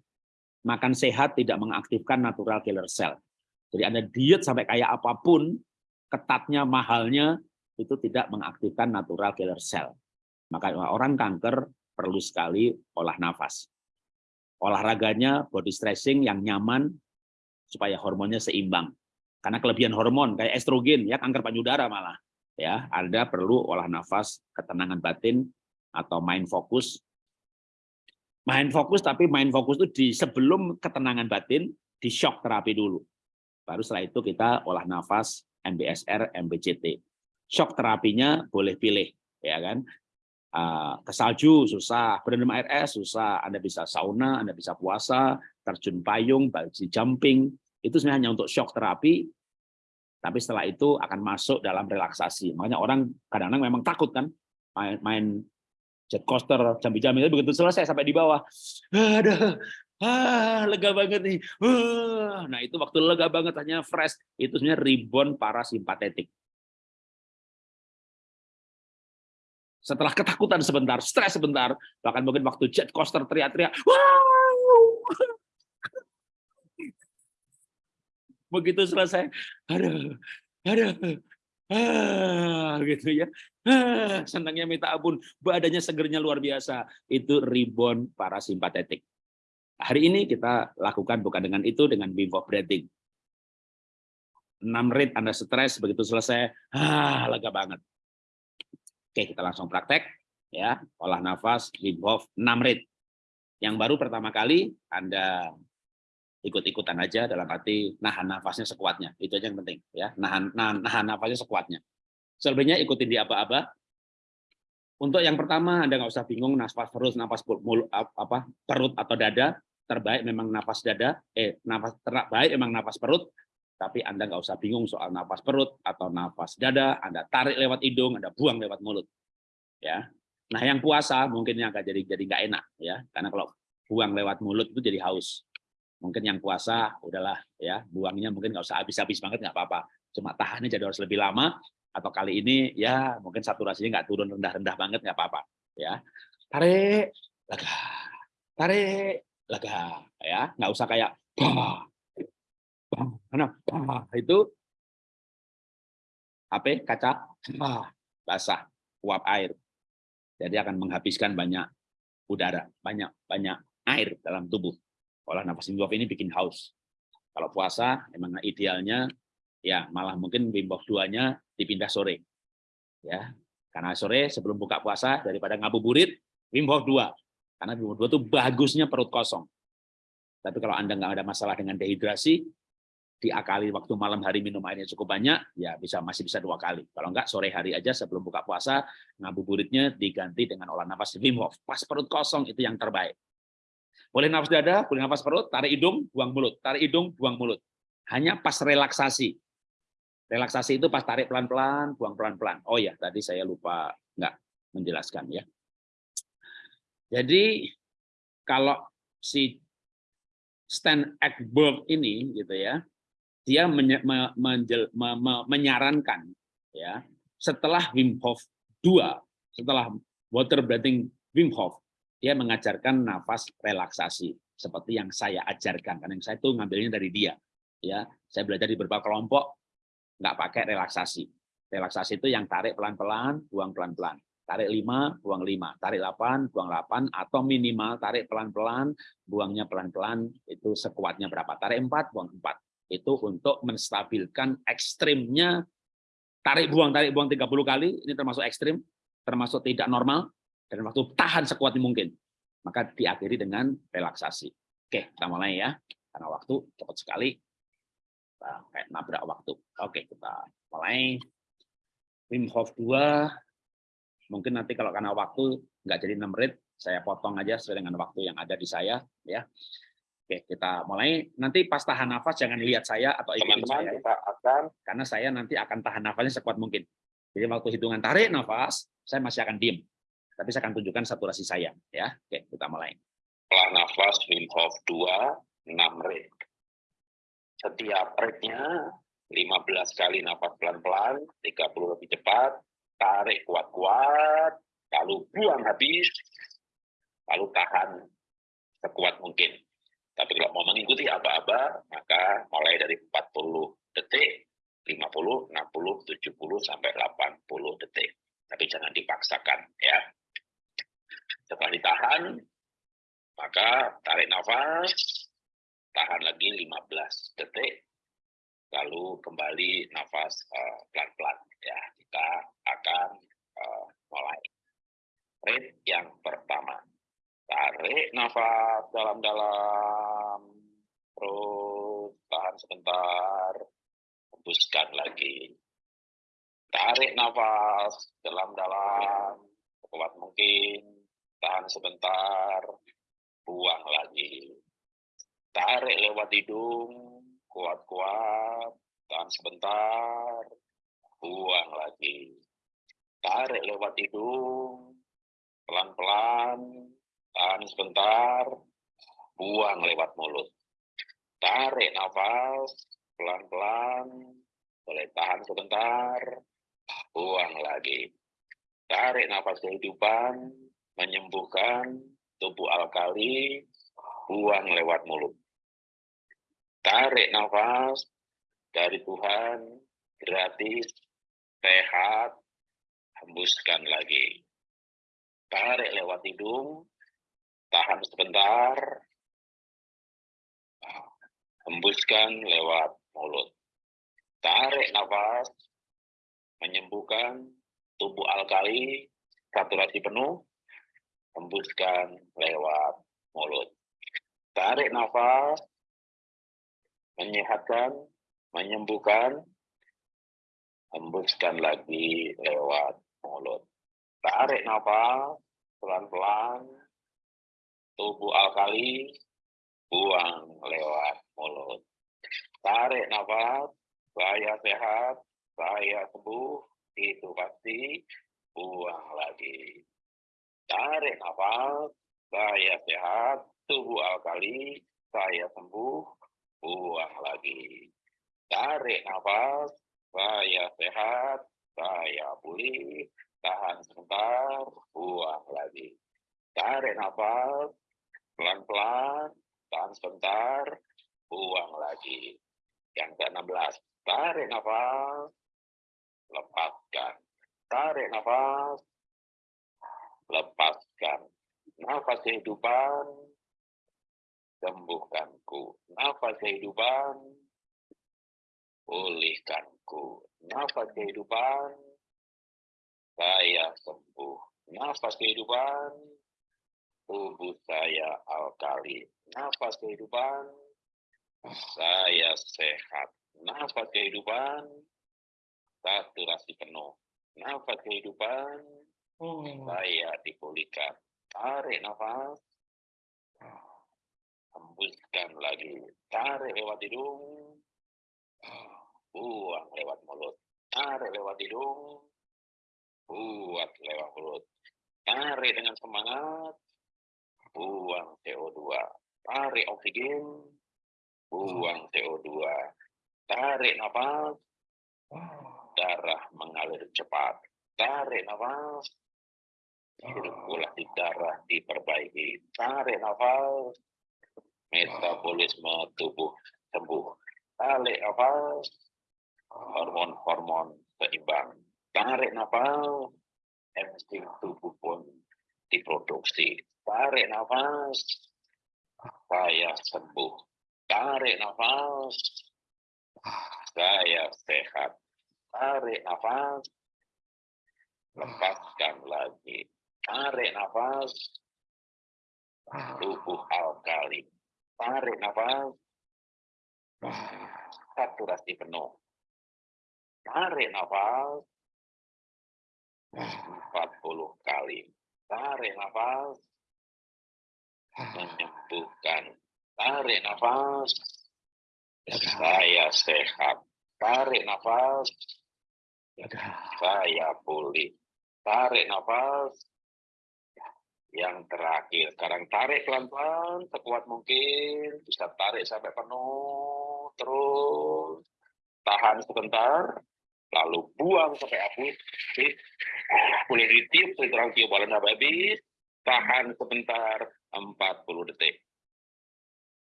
[SPEAKER 1] Makan sehat tidak mengaktifkan natural killer cell. Jadi Anda diet sampai kayak apa pun, ketatnya, mahalnya, itu tidak mengaktifkan natural killer cell. Maka orang kanker perlu sekali olah nafas. Olahraganya body stressing yang nyaman supaya hormonnya seimbang. Karena kelebihan hormon kayak estrogen ya kanker payudara malah ya Anda perlu olah nafas ketenangan batin atau main fokus. Main fokus tapi main fokus itu di sebelum ketenangan batin di shock terapi dulu. Baru setelah itu kita olah nafas MBSR MBCT shock terapinya boleh pilih ya kan? Ah, ke salju susah berendam air es susah Anda bisa sauna Anda bisa puasa terjun payung bungee jumping. Itu sebenarnya hanya untuk shock terapi tapi setelah itu akan masuk dalam relaksasi. Makanya orang kadang-kadang memang takut kan main, main jet coaster, jambi-jambi, begitu selesai sampai di bawah, ada, ah, lega banget nih. Ah. Nah itu waktu lega banget hanya fresh, itu sebenarnya rebound parasimpatetik. Setelah ketakutan sebentar, stres sebentar, bahkan mungkin waktu jet coaster teriak-teriak, wow, begitu selesai aduh aduh ah gitu ya. Ah, senangnya minta ampun badannya segernya luar biasa. Itu rebound parasimpatetik. Hari ini kita lakukan bukan dengan itu dengan Wim Hof breathing. 6 menit Anda stres begitu selesai ah lega banget. Oke kita langsung praktek ya. Olah nafas Wim Hof 6 menit yang baru pertama kali Anda ikut-ikutan aja dalam arti nahan nafasnya sekuatnya. Itu aja yang penting ya. Nahan nahan, nahan nafasnya sekuatnya. Selebihnya ikutin di apa-apa. Untuk yang pertama anda nggak usah bingung nafas perut nafas mulut apa perut atau dada. Terbaik memang nafas dada eh nafas terbaik memang nafas perut. Tapi anda nggak usah bingung soal nafas perut atau nafas dada. Anda tarik lewat hidung anda buang lewat mulut ya. Nah yang puasa mungkin yang agak jadi jadi nggak enak ya. Karena kalau buang lewat mulut itu jadi haus mungkin yang puasa udahlah ya buangnya mungkin nggak usah habis-habis banget nggak apa-apa. Cuma tahannya jadi harus lebih lama. Atau kali ini ya mungkin saturasinya nggak turun rendah-rendah banget nggak apa-apa ya. Tarik lega. Tarik lega ya. Nggak usah kayak bah, bah, bah, itu. HP kaca bah, basah uap air. Jadi akan menghabiskan banyak udara banyak banyak air dalam tubuh olah nafas Wim Hof ini bikin haus kalau puasa emang idealnya ya malah mungkin Wim Hof 2-nya dipindah sore ya karena sore sebelum buka puasa daripada ngabuburit Wim Hof 2. Karena Wim Hof 2 itu bagusnya perut kosong. Tapi kalau Anda nggak ada masalah dengan dehidrasi, diakali waktu malam hari minum airnya cukup banyak, ya bisa masih bisa dua kali. Kalau enggak, sore hari aja sebelum buka puasa, ngabuburitnya diganti dengan olah nafas Wim Hof. Pas perut kosong itu yang terbaik. Boleh nafas dada, boleh nafas perut, tarik hidung, buang mulut. Tarik hidung, buang mulut. Hanya pas relaksasi. Relaksasi itu pas tarik pelan-pelan, buang pelan-pelan. Oh ya, tadi saya lupa nggak menjelaskan ya. Jadi kalau si Stan Ekberg ini gitu ya, dia menye, me, menjel, me, me, menyarankan ya setelah Wim Hof 2, setelah water breathing Wim Hof, dia mengajarkan nafas relaksasi seperti yang saya ajarkan karena yang saya itu ngambilnya dari dia ya. Saya belajar di beberapa kelompok nggak pakai relaksasi. Relaksasi itu yang tarik pelan-pelan buang pelan-pelan. Tarik 5, buang 5, tarik 8, buang 8, atau minimal tarik pelan-pelan, buangnya pelan-pelan, itu sekuatnya berapa. Tarik 4, buang 4. Itu untuk menstabilkan ekstrimnya, tarik buang, tarik buang 30 kali, ini termasuk ekstrim, termasuk tidak normal, dan waktu tahan sekuat mungkin. Maka diakhiri dengan relaksasi. Oke, kita mulai ya, karena waktu cepat sekali, kayak nabrak waktu. Oke, kita mulai. Wim Hof 2, Mungkin nanti kalau karena waktu nggak jadi 6 menit, saya potong aja sesuai dengan waktu yang ada di saya. ya. Oke, kita mulai. Nanti pas tahan nafas jangan lihat saya atau ikutin saya. Kita akan karena saya nanti akan tahan nafasnya sekuat mungkin. Jadi waktu hitungan tarik nafas, saya masih akan diem. Tapi saya akan tunjukkan saturasi saya. ya. Oke, kita mulai.
[SPEAKER 2] Setelah nafas Wim Hof 2, 6 rit. Setiap ritnya 15 kali nafas pelan-pelan, 30 lebih cepat, tarik kuat-kuat, lalu buang habis, lalu tahan sekuat mungkin. Tapi kalau mau mengikuti aba-aba, maka mulai dari 40 detik, 50, 60, 70, sampai 80 detik. Tapi jangan dipaksakan ya. Setelah ditahan, maka tarik nafas, tahan lagi 15 detik, lalu kembali nafas eh, pelan-pelan. Uh, ya kita akan uh, mulai. Rate yang pertama. Tarik nafas dalam-dalam terus tahan sebentar hembuskan lagi. Tarik nafas dalam-dalam kuat mungkin tahan sebentar buang lagi tarik lewat hidung kuat-kuat, tahan sebentar, buang lagi. Tarik lewat hidung, pelan-pelan, tahan sebentar, buang lewat mulut. Tarik nafas, pelan-pelan, boleh tahan sebentar, buang lagi. Tarik nafas kehidupan, menyembuhkan tubuh alkali, buang lewat mulut tarik nafas dari Tuhan gratis, sehat, hembuskan lagi. Tarik lewat hidung, tahan sebentar, hembuskan lewat mulut. Tarik nafas, menyembuhkan tubuh alkali, saturasi penuh, hembuskan lewat mulut. Tarik nafas, menyehatkan, menyembuhkan, hembuskan lagi lewat mulut. Tarik nafas pelan-pelan, tubuh alkali, buang lewat mulut. Tarik nafas, saya sehat, saya sembuh, itu pasti, buang lagi. Tarik nafas, saya sehat, tubuh alkali, saya sembuh, buang lagi. Tarik nafas, saya sehat, saya pulih, tahan sebentar, buang lagi. Tarik nafas, pelan-pelan, tahan sebentar, buang lagi. Yang ke-16, tarik nafas, lepaskan. Tarik nafas, lepaskan. Nafas kehidupan, sembuhkanku. Nafas kehidupan, pulihkanku. Nafas kehidupan, saya sembuh. Nafas kehidupan, tubuh saya alkali. Nafas kehidupan, saya sehat. Nafas kehidupan, saturasi penuh. Nafas kehidupan, saya dipulihkan. Tarik nafas, hembuskan lagi. Tarik lewat hidung, buang lewat mulut. Tarik lewat hidung, buat lewat mulut. Tarik dengan semangat, buang CO2. Tarik oksigen, buang CO2. Tarik nafas, darah mengalir cepat. Tarik nafas, sirkulasi darah diperbaiki. Tarik nafas, metabolisme tubuh sembuh. Tarik nafas, hormon-hormon seimbang. Tarik nafas, insting tubuh pun diproduksi. Tarik nafas, saya sembuh. Tarik nafas, saya sehat. Tarik nafas, lepaskan lagi. Tarik nafas, tubuh alkali. Tarik nafas, saturasi penuh. Tarik nafas, 40 kali. Tarik nafas, menyembuhkan. Tarik nafas, saya sehat. Tarik nafas, saya pulih. Tarik nafas, yang terakhir. Sekarang tarik pelan-pelan, sekuat mungkin. Bisa tarik sampai penuh, terus tahan sebentar, lalu buang sampai habis. Boleh ditiup, terang tiup boleh habis. Tahan sebentar, 40 detik.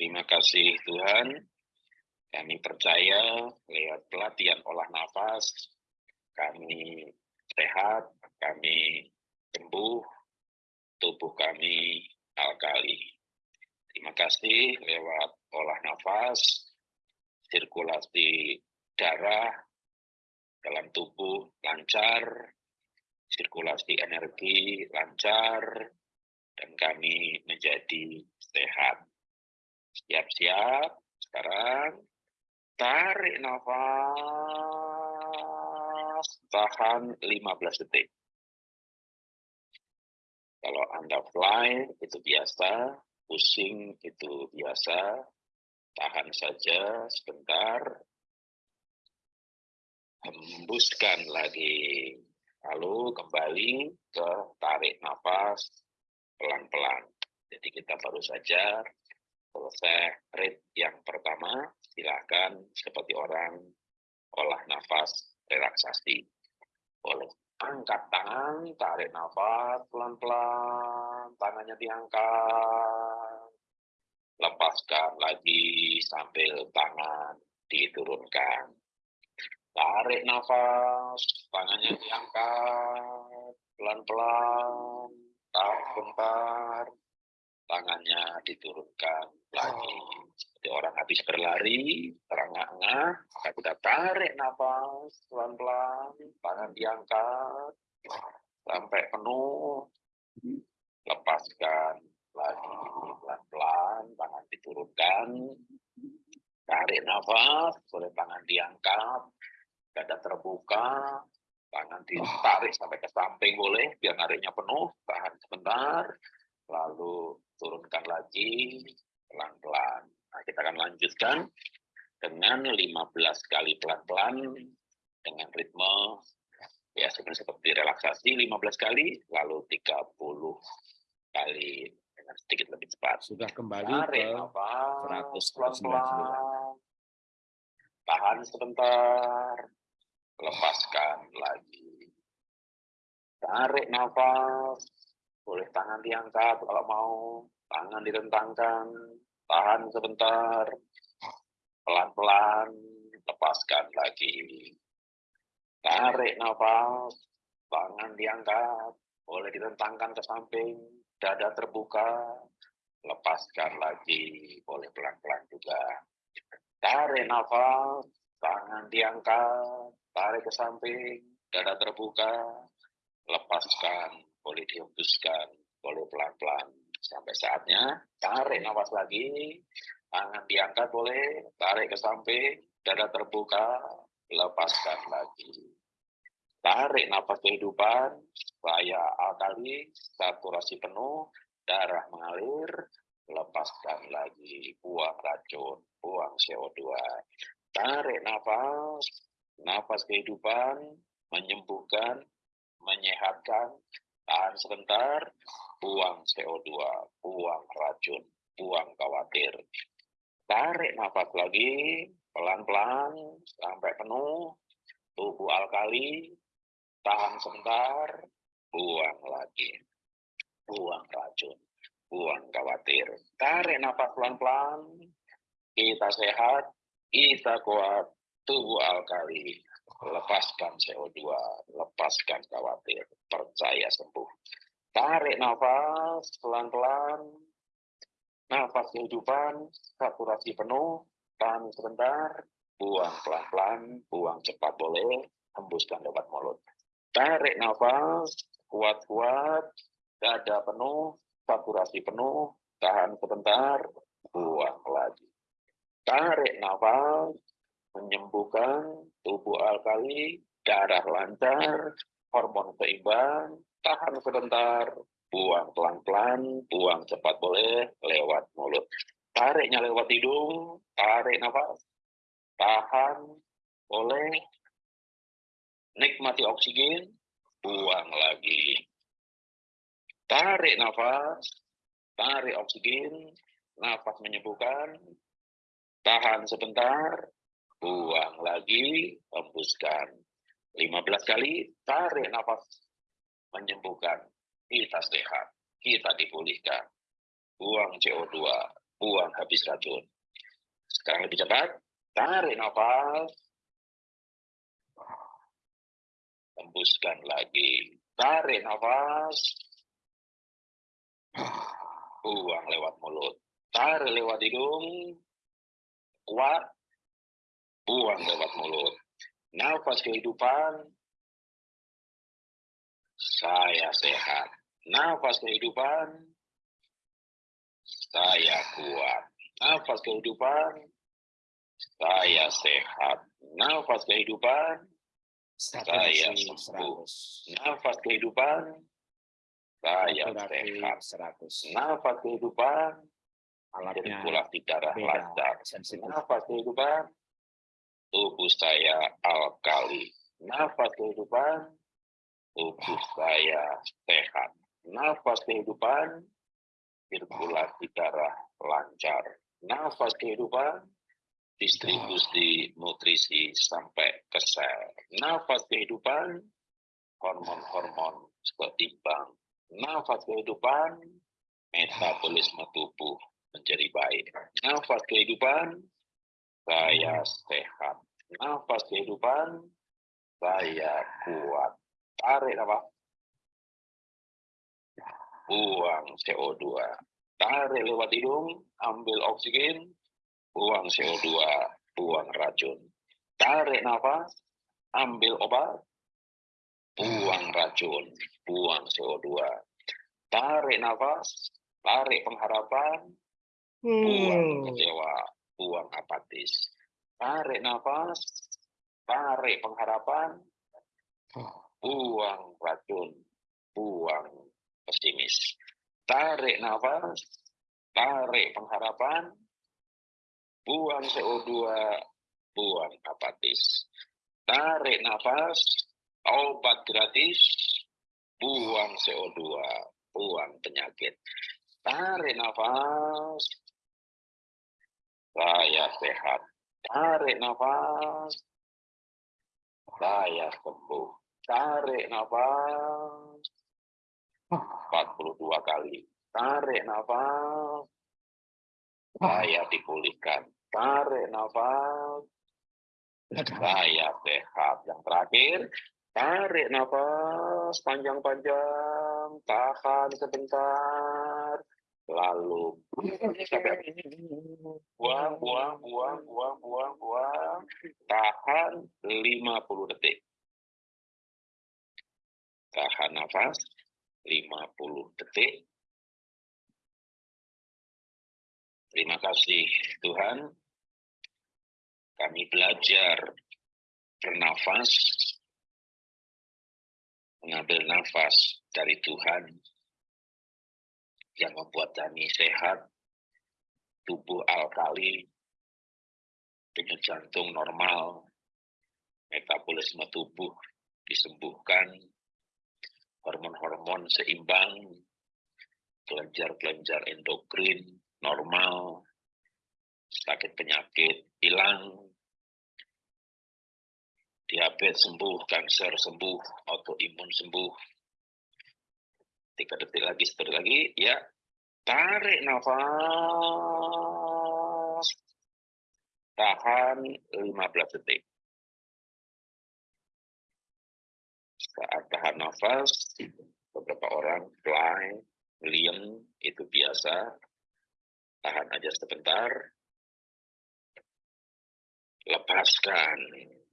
[SPEAKER 2] Terima kasih Tuhan. Kami percaya lewat pelatihan olah nafas, kami sehat, kami sembuh, tubuh kami alkali. Terima kasih lewat olah nafas, sirkulasi darah dalam tubuh lancar, sirkulasi energi lancar, dan kami menjadi sehat. Siap-siap, sekarang tarik nafas, tahan 15 detik. Kalau Anda fly, itu biasa, pusing itu biasa, tahan saja sebentar, hembuskan lagi, lalu kembali ke tarik nafas pelan-pelan. Jadi kita baru saja selesai rit yang pertama, silakan seperti orang olah nafas relaksasi. Boleh angkat tangan, tarik nafas pelan-pelan, tangannya diangkat, lepaskan lagi sambil tangan diturunkan. Tarik nafas, tangannya diangkat, pelan-pelan, tahan sebentar, tangannya diturunkan lagi. Seperti orang habis berlari, terengah-engah, maka kita tarik nafas pelan-pelan, tangan diangkat, sampai penuh, lepaskan lagi pelan-pelan, tangan diturunkan, tarik nafas, boleh tangan diangkat, dada terbuka, tangan ditarik sampai ke samping boleh, biar nariknya penuh, tahan sebentar, lagi pelan-pelan. Nah, kita akan lanjutkan dengan 15 kali pelan-pelan dengan ritme ya seperti relaksasi 15 kali, lalu 30 kali dengan sedikit lebih cepat.
[SPEAKER 1] Sudah kembali Tarik ke 199.
[SPEAKER 2] tahan sebentar, lepaskan lagi. Tarik nafas, boleh tangan diangkat kalau mau, tangan direntangkan, tahan sebentar, pelan-pelan, lepaskan lagi. Tarik nafas, tangan diangkat, boleh direntangkan ke samping, dada terbuka, lepaskan lagi, boleh pelan-pelan juga. Tarik nafas, tangan diangkat, tarik ke samping, dada terbuka, lepaskan, boleh dihembuskan, boleh pelan-pelan. Sampai saatnya, tarik nafas lagi, tangan diangkat boleh, tarik ke samping, dada terbuka, lepaskan lagi. Tarik nafas kehidupan, saya alkali, saturasi penuh, darah mengalir, lepaskan lagi, buang racun, buang CO2. Tarik nafas, nafas kehidupan, menyembuhkan, menyehatkan, tahan sebentar, buang CO2, buang racun, buang khawatir. Tarik nafas lagi, pelan-pelan, sampai penuh, tubuh alkali, tahan sebentar, buang lagi, buang racun, buang khawatir. Tarik nafas pelan-pelan, kita sehat, kita kuat, tubuh alkali, lepaskan CO2, lepaskan khawatir, percaya sembuh. Tarik nafas pelan-pelan, nafas kehidupan, saturasi penuh, tahan sebentar, buang pelan-pelan, buang cepat boleh, hembuskan lewat mulut. Tarik nafas, kuat-kuat, dada penuh, saturasi penuh, tahan sebentar, buang lagi. Tarik nafas, menyembuhkan tubuh alkali, darah lancar, hormon seimbang, tahan sebentar, buang pelan-pelan, buang cepat boleh, lewat mulut. Tariknya lewat hidung, tarik nafas, tahan, boleh, nikmati oksigen, buang lagi. Tarik nafas, tarik oksigen, nafas menyembuhkan, tahan sebentar, buang lagi, hembuskan. 15 kali, tarik nafas, menyembuhkan, kita sehat, kita dipulihkan. Buang CO2, buang habis racun. Sekarang lebih cepat, tarik nafas, hembuskan lagi. Tarik nafas. Buang lewat mulut. Tarik lewat hidung. Kuat. Buang lewat mulut. Nafas kehidupan. Saya sehat. Nafas kehidupan. Saya kuat. Nafas kehidupan. Saya sehat. Nafas kehidupan saya sembuh. Nafas kehidupan, saya sehat. 100. Nafas kehidupan, sirkulasi darah lancar. Nafas kehidupan, tubuh saya alkali. Nafas kehidupan, tubuh saya sehat. Nafas kehidupan, sirkulasi darah lancar. Nafas kehidupan, distribusi nutrisi sampai ke sel. Nafas kehidupan, hormon-hormon seimbang. Nafas kehidupan, metabolisme tubuh menjadi baik. Nafas kehidupan, saya sehat. Nafas kehidupan, saya kuat. Tarik apa? Buang CO2. Tarik lewat hidung, ambil oksigen, buang CO2, buang racun. Tarik nafas, ambil obat, buang racun, buang CO2. Tarik nafas, tarik pengharapan, buang
[SPEAKER 3] Hmm.
[SPEAKER 2] kecewa, buang apatis. Tarik nafas, tarik pengharapan, buang racun, buang pesimis. Tarik nafas, tarik pengharapan, buang CO2, buang apatis. Tarik nafas, obat gratis, buang CO2, buang penyakit. Tarik nafas, saya sehat. Tarik nafas. Saya sembuh. Tarik nafas. 42 kali. Tarik nafas. Saya dipulihkan. Tarik nafas. Saya sehat. Yang terakhir, tarik nafas panjang-panjang. Tahan sebentar. Lalu buang, buang, buang, buang, buang, buang. Tahan 50 detik. Tahan nafas 50 detik. Terima kasih Tuhan. Kami belajar bernafas, mengambil nafas dari Tuhan yang membuat kami sehat, tubuh alkali, denyut jantung normal, metabolisme tubuh disembuhkan, hormon-hormon seimbang, kelenjar-kelenjar endokrin normal, sakit penyakit hilang, diabetes sembuh, kanker sembuh, autoimun sembuh. Tiga detik lagi, setelah lagi, ya. Tarik nafas. Tahan 15 detik. Saat tahan nafas, beberapa orang fly, liem, itu biasa, tahan aja sebentar, lepaskan.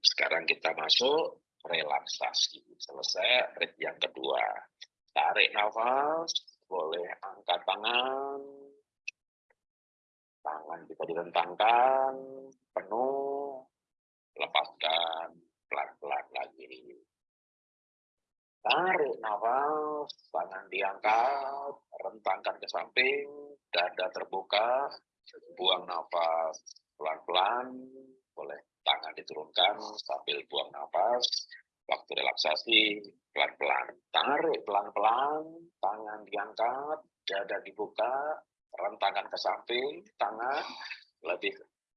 [SPEAKER 2] Sekarang kita masuk relaksasi. Selesai rit yang kedua. Tarik nafas, boleh angkat tangan. Tangan bisa direntangkan, penuh. Lepaskan, pelan-pelan lagi. Tarik nafas, tangan diangkat, rentangkan ke samping, dada terbuka, buang nafas pelan-pelan, boleh tangan diturunkan sambil buang nafas, waktu relaksasi pelan-pelan, tarik pelan-pelan, tangan diangkat, dada dibuka, rentangkan ke samping, tangan lebih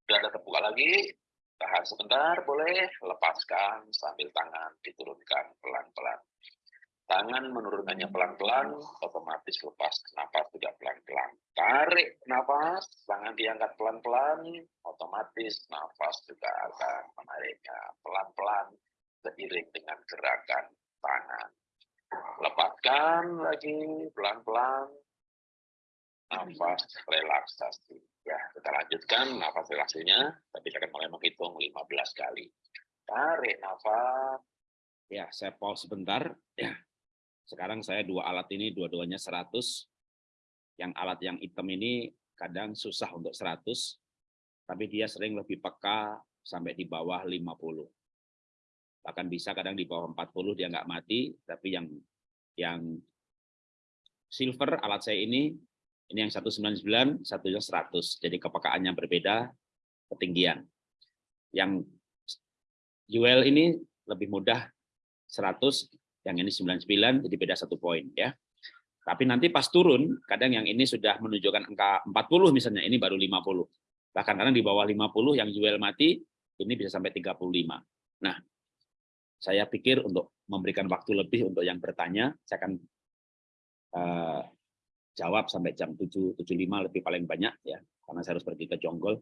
[SPEAKER 2] dada terbuka lagi, tahan sebentar boleh, lepaskan sambil tangan diturunkan pelan-pelan. Tangan menurunkannya pelan-pelan, otomatis lepas nafas juga pelan-pelan. Tarik nafas, tangan diangkat pelan-pelan, otomatis nafas juga akan menariknya pelan-pelan seiring dengan gerakan tangan. Lepaskan lagi pelan-pelan, nafas relaksasi. Ya, kita lanjutkan nafas relaksasinya, tapi saya akan mulai menghitung 15 kali. Tarik nafas.
[SPEAKER 1] Ya, saya pause sebentar. Ya, sekarang saya dua alat ini dua-duanya 100. Yang alat yang hitam ini kadang susah untuk 100, tapi dia sering lebih peka sampai di bawah 50. Bahkan bisa kadang di bawah 40 dia nggak mati, tapi yang yang silver alat saya ini ini yang 199, satunya 100. Jadi kepekaannya berbeda ketinggian. Yang UL ini lebih mudah 100 yang ini 99 jadi beda satu poin ya. Tapi nanti pas turun, kadang yang ini sudah menunjukkan angka 40 misalnya, ini baru 50. Bahkan kadang di bawah 50 yang jual mati, ini bisa sampai 35. Nah, saya pikir untuk memberikan waktu lebih untuk yang bertanya, saya akan uh, jawab sampai jam 7.75 lebih paling banyak ya, karena saya harus pergi ke Jonggol.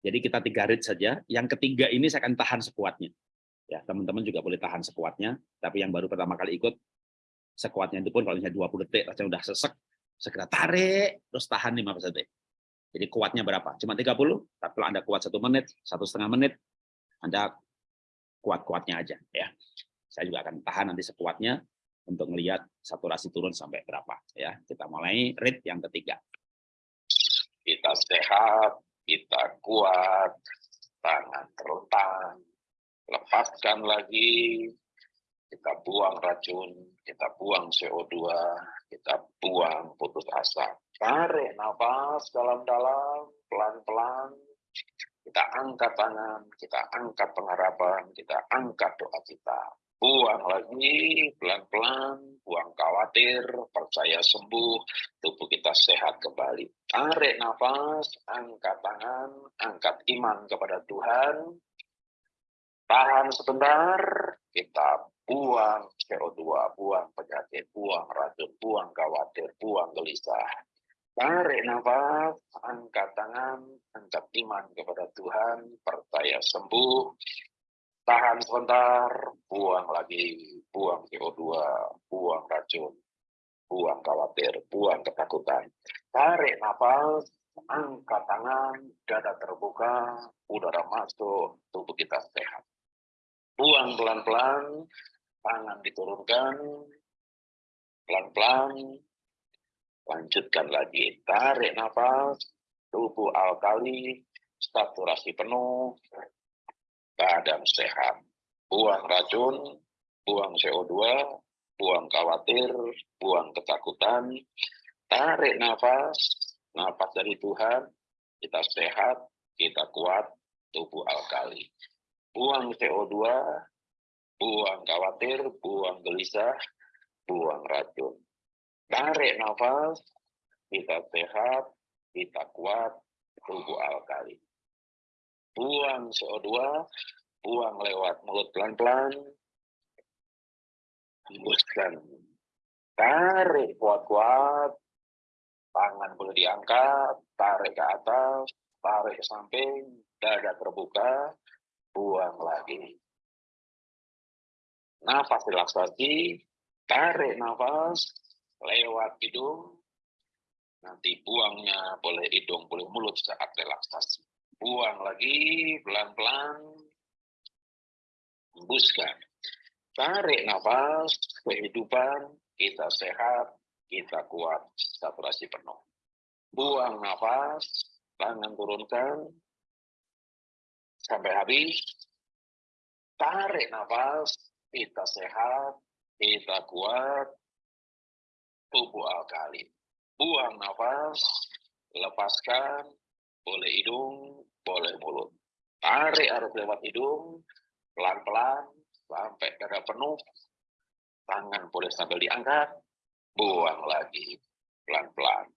[SPEAKER 1] Jadi kita tiga rit saja. Yang ketiga ini saya akan tahan sekuatnya. Ya, teman-teman juga boleh tahan sekuatnya, tapi yang baru pertama kali ikut, sekuatnya itu pun kalau misalnya 20 detik, rasanya udah sesek, segera tarik, terus tahan 15 detik. Jadi kuatnya berapa? Cuma 30, tapi kalau Anda kuat satu menit, satu setengah menit, Anda kuat-kuatnya aja. ya. Saya juga akan tahan nanti sekuatnya untuk melihat saturasi turun sampai berapa. ya. Kita mulai rate yang ketiga.
[SPEAKER 2] Kita sehat, kita kuat, tangan terlentang, lepaskan lagi, kita buang racun, kita buang CO2, kita buang putus asa. Tarik nafas dalam-dalam, pelan-pelan, kita angkat tangan, kita angkat pengharapan, kita angkat doa kita. Buang lagi, pelan-pelan, buang khawatir, percaya sembuh, tubuh kita sehat kembali. Tarik nafas, angkat tangan, angkat iman kepada Tuhan. Tahan sebentar, kita buang CO2, buang penyakit, buang racun, buang khawatir, buang gelisah. Tarik nafas, angkat tangan, angkat iman kepada Tuhan, percaya sembuh, tahan sebentar, buang lagi, buang CO2, buang racun, buang khawatir, buang ketakutan. Tarik nafas, angkat tangan, dada terbuka, udara masuk, tubuh kita sehat. Buang pelan-pelan, tangan diturunkan, pelan-pelan, lanjutkan lagi, tarik nafas, tubuh alkali, saturasi penuh, keadaan sehat. Buang racun, buang CO2, buang khawatir, buang ketakutan, tarik nafas, nafas dari Tuhan, kita sehat, kita kuat, tubuh alkali. Buang CO2, buang khawatir, buang gelisah, buang racun. Tarik nafas, kita sehat, kita kuat, tubuh alkali buang CO2, buang lewat mulut pelan-pelan, hembuskan. Tarik kuat-kuat, tangan boleh diangkat, tarik ke atas, tarik ke samping, dada terbuka, buang lagi. Nafas relaksasi, tarik nafas, lewat hidung, nanti buangnya boleh hidung, boleh mulut saat relaksasi. Buang lagi pelan-pelan. Hembuskan. Tarik nafas kehidupan. Kita sehat kita kuat saturasi penuh. Buang nafas tangan turunkan. Sampai habis. Tarik nafas kita sehat kita kuat tubuh alkali buang nafas lepaskan boleh hidung boleh mulut. Tarik harus lewat hidung, pelan-pelan, sampai dada penuh. Tangan boleh sambil diangkat, buang lagi, pelan-pelan.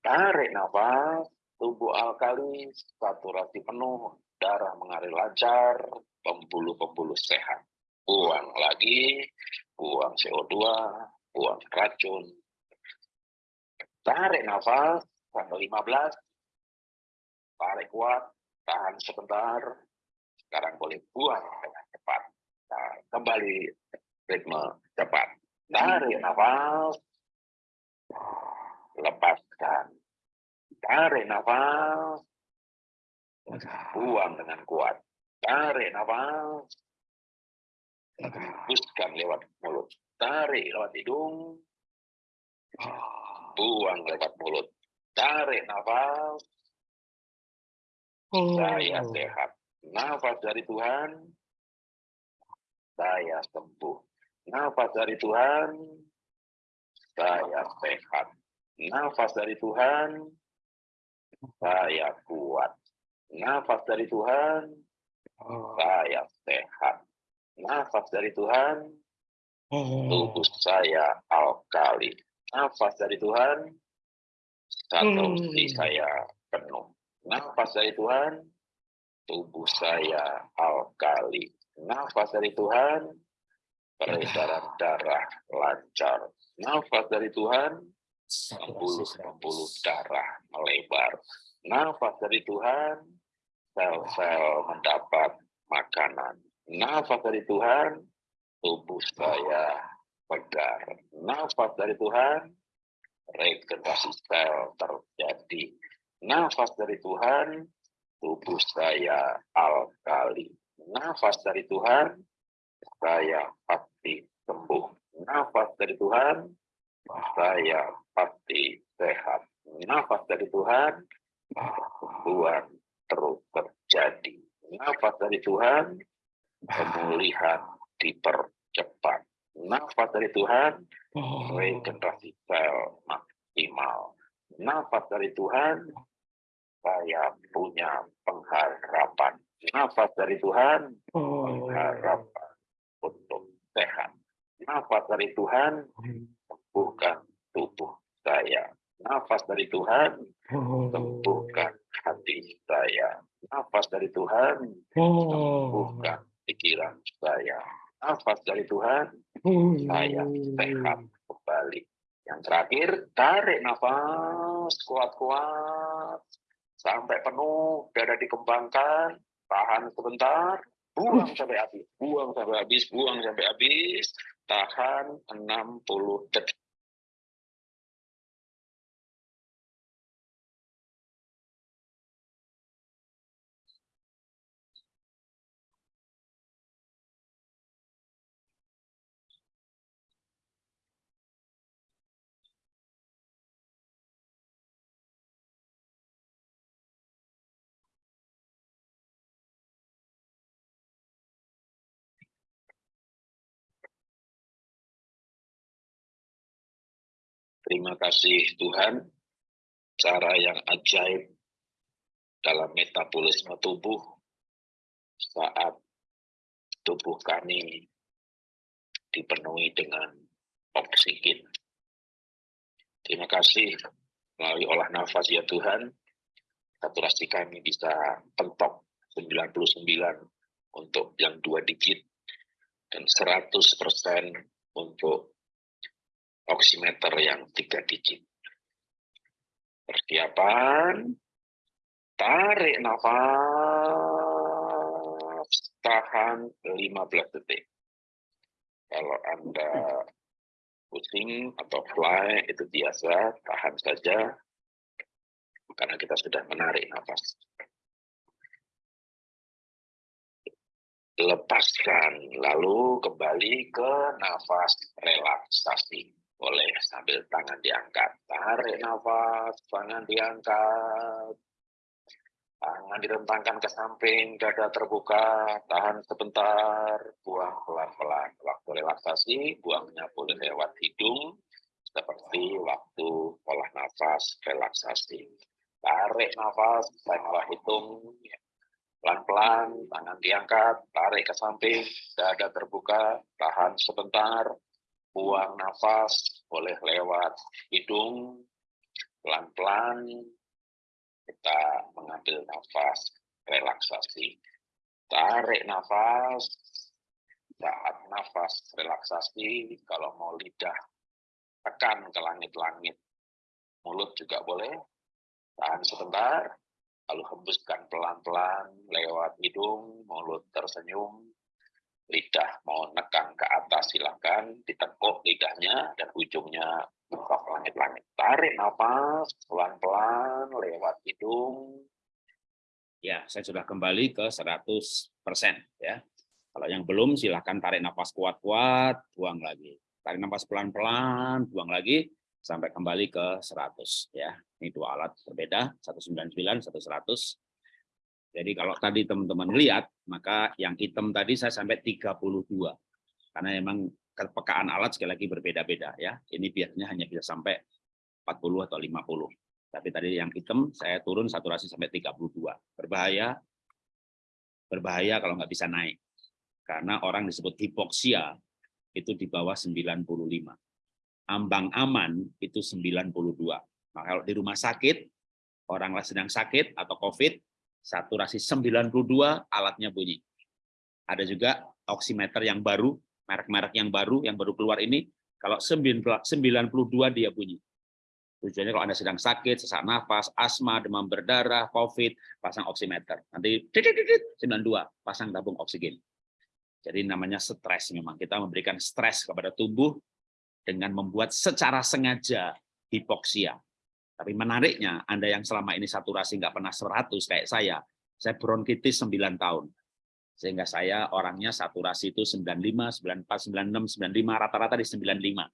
[SPEAKER 2] Tarik nafas, tubuh alkali, saturasi penuh, darah mengalir lancar, pembuluh-pembuluh sehat. Buang lagi, buang CO2, buang racun. Tarik nafas, sampai 15, tarik kuat, tahan sebentar, sekarang boleh buang dengan cepat. Nah, kembali ritme cepat. Tarik nafas, lepaskan. Tarik nafas, buang dengan kuat. Tarik nafas, hembuskan lewat mulut. Tarik lewat hidung, buang lewat mulut. Tarik nafas, saya oh. sehat. Nafas dari Tuhan, saya sembuh. Nafas dari Tuhan, saya sehat. Nafas dari Tuhan, saya kuat. Nafas dari Tuhan, oh. saya sehat. Nafas dari Tuhan, oh. tubuh saya alkali. Nafas dari Tuhan, satu hmm. saya penuh. Nafas dari Tuhan, tubuh saya alkali. Nafas dari Tuhan, peredaran darah lancar. Nafas dari Tuhan, pembuluh-pembuluh darah melebar. Nafas dari Tuhan, sel-sel mendapat makanan. Nafas dari Tuhan, tubuh saya pegar. Nafas dari Tuhan, regenerasi sel terjadi Nafas dari Tuhan, tubuh saya alkali. Nafas dari Tuhan, saya pasti sembuh. Nafas dari Tuhan, saya pasti sehat. Nafas dari Tuhan, kesembuhan terus terjadi. Nafas dari Tuhan, pemulihan dipercepat. Nafas dari Tuhan, regenerasi sel maksimal. Nafas dari Tuhan, saya punya pengharapan. Nafas dari Tuhan, oh. pengharapan untuk sehat. Nafas dari Tuhan, sembuhkan tubuh saya. Nafas dari Tuhan, sembuhkan hati saya. Nafas dari Tuhan, sembuhkan pikiran saya. Nafas dari Tuhan, saya sehat kembali. Yang terakhir, tarik nafas kuat-kuat. Sampai penuh, dada dikembangkan, tahan sebentar, buang sampai habis, buang sampai habis, buang sampai habis, tahan 60 detik. Terima kasih Tuhan, cara yang ajaib dalam metabolisme tubuh saat tubuh kami dipenuhi dengan oksigen. Terima kasih melalui olah nafas ya Tuhan, saturasi kami bisa pentok 99 untuk yang dua digit dan 100% untuk oximeter yang tiga digit. Persiapan, tarik nafas, tahan 15 detik. Kalau Anda pusing atau fly itu biasa, tahan saja, karena kita sudah menarik nafas. Lepaskan, lalu kembali ke nafas relaksasi. Boleh sambil tangan diangkat. Tarik nafas, tangan diangkat. Tangan direntangkan ke samping, dada terbuka, tahan sebentar, buang pelan-pelan. Waktu relaksasi, buangnya boleh lewat hidung, seperti waktu olah nafas relaksasi. Tarik nafas, malah hitung, pelan-pelan, tangan diangkat, tarik ke samping, dada terbuka, tahan sebentar, buang nafas, boleh lewat hidung, pelan-pelan, kita mengambil nafas, relaksasi. Tarik nafas, saat nafas relaksasi, kalau mau lidah, tekan ke langit-langit. Mulut juga boleh, tahan sebentar, lalu hembuskan pelan-pelan lewat hidung, mulut tersenyum, lidah mau nekan ke atas silakan ditekuk lidahnya dan ujungnya buka langit-langit. Tarik nafas pelan-pelan lewat hidung.
[SPEAKER 1] Ya saya sudah kembali ke 100% ya. Kalau yang belum silahkan tarik nafas kuat-kuat buang lagi. Tarik nafas pelan-pelan buang lagi sampai kembali ke 100 ya. Ini dua alat berbeda 199 100 jadi kalau tadi teman-teman lihat, maka yang hitam tadi saya sampai 32. Karena memang kepekaan alat sekali lagi berbeda-beda ya. Ini biasanya hanya bisa sampai 40 atau 50. Tapi tadi yang hitam saya turun saturasi sampai 32. Berbahaya, berbahaya kalau nggak bisa naik. Karena orang disebut hipoksia itu di bawah 95. Ambang aman itu 92. Nah, kalau di rumah sakit, orang sedang sakit atau COVID, saturasi 92 alatnya bunyi. Ada juga oximeter yang baru, merek-merek yang baru, yang baru keluar ini, kalau 92 dia bunyi. Tujuannya kalau Anda sedang sakit, sesak nafas, asma, demam berdarah, COVID, pasang oximeter. Nanti 92, pasang tabung oksigen. Jadi namanya stres memang. Kita memberikan stres kepada tubuh dengan membuat secara sengaja hipoksia. Tapi menariknya, Anda yang selama ini saturasi nggak pernah 100 kayak saya, saya bronkitis 9 tahun. Sehingga saya orangnya saturasi itu 95, 94, 96, 95, rata-rata di 95.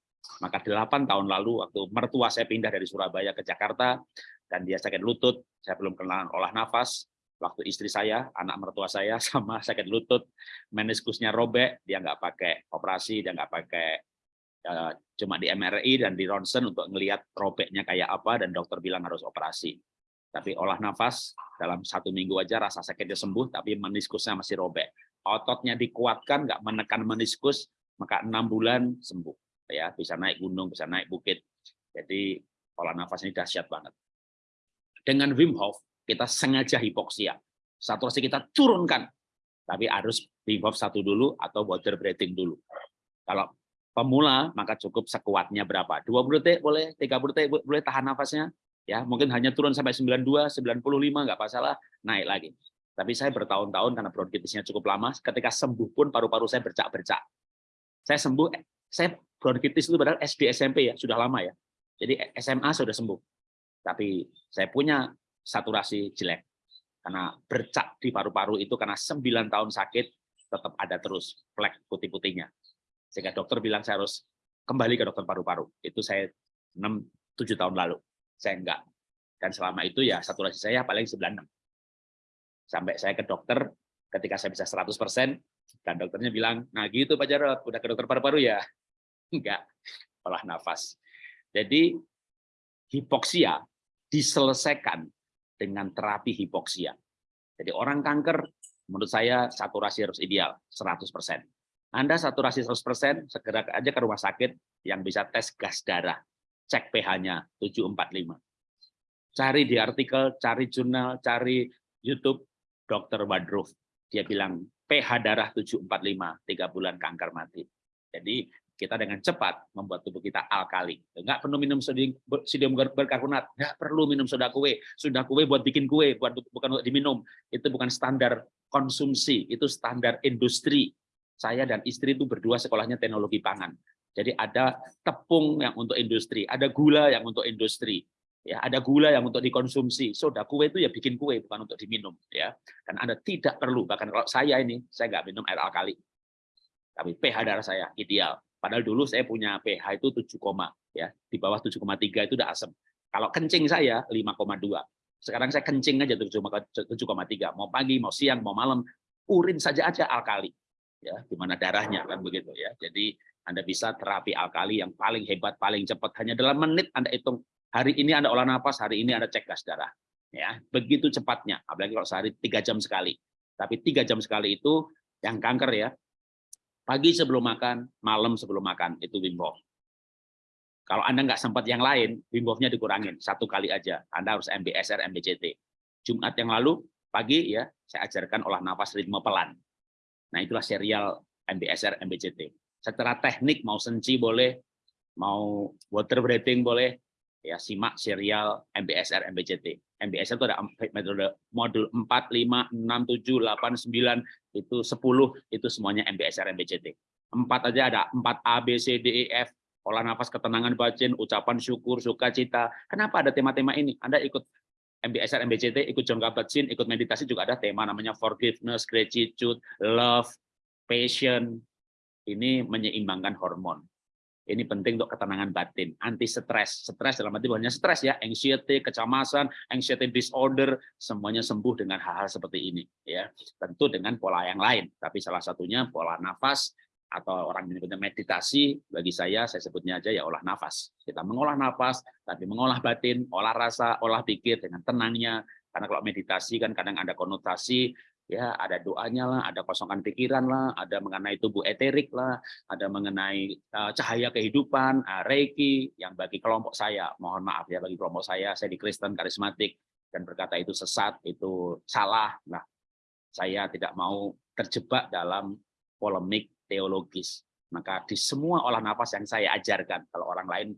[SPEAKER 1] Maka 8 tahun lalu waktu mertua saya pindah dari Surabaya ke Jakarta, dan dia sakit lutut, saya belum kenal olah nafas, waktu istri saya, anak mertua saya sama sakit lutut, meniskusnya robek, dia nggak pakai operasi, dia nggak pakai Eh, cuma di MRI dan di ronsen untuk melihat robeknya kayak apa dan dokter bilang harus operasi. Tapi olah nafas dalam satu minggu aja rasa sakitnya sembuh, tapi meniskusnya masih robek. Ototnya dikuatkan, nggak menekan meniskus, maka enam bulan sembuh. Ya, bisa naik gunung, bisa naik bukit. Jadi Olah nafas ini dahsyat banget. Dengan Wim Hof, kita sengaja hipoksia. Saturasi kita turunkan. Tapi harus Wim Hof satu dulu atau water breathing dulu. Kalau pemula, maka cukup sekuatnya berapa? 20 detik boleh, 30 detik boleh tahan nafasnya. Ya, mungkin hanya turun sampai 92, 95, nggak masalah, naik lagi. Tapi saya bertahun-tahun karena bronkitisnya cukup lama, ketika sembuh pun paru-paru saya bercak-bercak. Saya sembuh, saya bronkitis itu padahal SD SMP ya, sudah lama ya. Jadi SMA sudah sembuh. Tapi saya punya saturasi jelek. Karena bercak di paru-paru itu karena 9 tahun sakit, tetap ada terus flek putih-putihnya. Sehingga dokter bilang saya harus kembali ke dokter paru-paru. Itu saya 6 7 tahun lalu. Saya enggak. Dan selama itu ya saturasi saya paling 96. Sampai saya ke dokter ketika saya bisa 100% dan dokternya bilang, "Nah, gitu Pak Jarot, udah ke dokter paru-paru ya?" Enggak. Olah nafas. Jadi hipoksia diselesaikan dengan terapi hipoksia. Jadi orang kanker, menurut saya saturasi harus ideal, 100%. Anda saturasi 100%, segera aja ke rumah sakit yang bisa tes gas darah. Cek pH-nya 745. Cari di artikel, cari jurnal, cari YouTube, Dr. Wadruf. Dia bilang pH darah 745, tiga bulan kanker mati. Jadi kita dengan cepat membuat tubuh kita alkali. Enggak perlu minum sodium berkarbonat, enggak perlu minum soda kue. Soda kue buat bikin kue, buat bukan untuk diminum. Itu bukan standar konsumsi, itu standar industri. Saya dan istri itu berdua sekolahnya teknologi pangan. Jadi ada tepung yang untuk industri, ada gula yang untuk industri. Ya, ada gula yang untuk dikonsumsi. Soda kue itu ya bikin kue, bukan untuk diminum. Ya, dan Anda tidak perlu. Bahkan kalau saya ini, saya nggak minum air alkali. Tapi pH darah saya ideal Padahal dulu saya punya pH itu 7, ya di bawah 7,3 itu udah asam. Kalau kencing saya 5,2. Sekarang saya kencing aja 7,3. Mau pagi, mau siang, mau malam, urin saja aja alkali. Ya, di mana darahnya kan begitu ya. Jadi Anda bisa terapi alkali yang paling hebat, paling cepat hanya dalam menit Anda hitung. Hari ini Anda olah nafas, hari ini Anda cek gas darah. Ya, begitu cepatnya. Apalagi kalau sehari tiga jam sekali. Tapi tiga jam sekali itu yang kanker ya, Pagi sebelum makan, malam sebelum makan, itu Wim. Kalau Anda nggak sempat yang lain, Wim dikurangin. Satu kali aja. Anda harus MBSR, MBCT. Jumat yang lalu, pagi ya saya ajarkan olah nafas ritme pelan. Nah itulah serial MBSR, MBCT. Secara teknik mau senci boleh, mau water breathing boleh, ya simak serial MBSR, MBCT. MBSR itu ada metode modul 4, 5, 6, 7, 8, 9, itu 10, itu semuanya MBSR, MBCT. Empat aja ada, 4 A, B, C, D, E, F, olah nafas, ketenangan batin, ucapan syukur, sukacita. Kenapa ada tema-tema ini? Anda ikut MBSR, MBCT, ikut John Kabat-Zinn, ikut meditasi juga ada tema namanya forgiveness, gratitude, love, passion. Ini menyeimbangkan hormon. Ini penting untuk ketenangan batin, anti stres. Stres dalam arti hanya stres ya, anxiety, kecemasan, anxiety disorder, semuanya sembuh dengan hal-hal seperti ini. ya Tentu dengan pola yang lain, tapi salah satunya pola nafas atau orang menyebutnya meditasi, bagi saya, saya sebutnya aja ya olah nafas. Kita mengolah nafas, tapi mengolah batin, olah rasa, olah pikir dengan tenangnya. Karena kalau meditasi kan kadang ada konotasi ya ada doanya lah, ada kosongan pikiran lah, ada mengenai tubuh eterik lah, ada mengenai uh, cahaya kehidupan, uh, reiki yang bagi kelompok saya, mohon maaf ya bagi kelompok saya, saya di Kristen karismatik dan berkata itu sesat, itu salah. Nah, saya tidak mau terjebak dalam polemik teologis. Maka di semua olah nafas yang saya ajarkan, kalau orang lain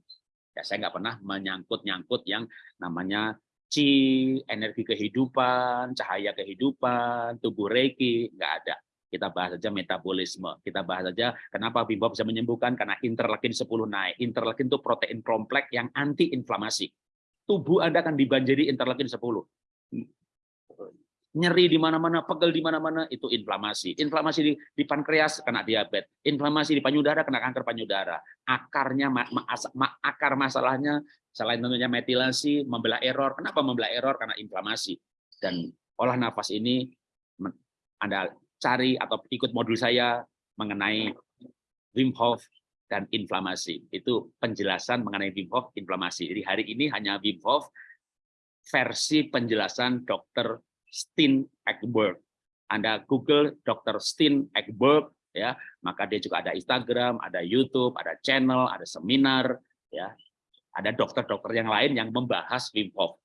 [SPEAKER 1] ya saya nggak pernah menyangkut-nyangkut yang namanya chi, energi kehidupan, cahaya kehidupan, tubuh reiki, nggak ada. Kita bahas saja metabolisme. Kita bahas saja kenapa bimbo bisa menyembuhkan karena interleukin 10 naik. Interleukin itu protein kompleks yang anti inflamasi. Tubuh Anda akan dibanjiri interleukin 10 nyeri di mana-mana, pegel di mana-mana, itu inflamasi. Inflamasi di, di pankreas kena diabetes, inflamasi di payudara kena kanker payudara. Akarnya ma, ma, ma, akar masalahnya selain tentunya metilasi, membelah error. Kenapa membelah error? Karena inflamasi. Dan olah nafas ini Anda cari atau ikut modul saya mengenai Wim Hof dan inflamasi. Itu penjelasan mengenai Wim Hof inflamasi. Jadi hari ini hanya Wim Hof versi penjelasan dokter Steen Ekberg. Anda Google Dr. Steen Ekberg, ya, maka dia juga ada Instagram, ada YouTube, ada channel, ada seminar, ya. Ada dokter-dokter yang lain yang membahas Wim Hof.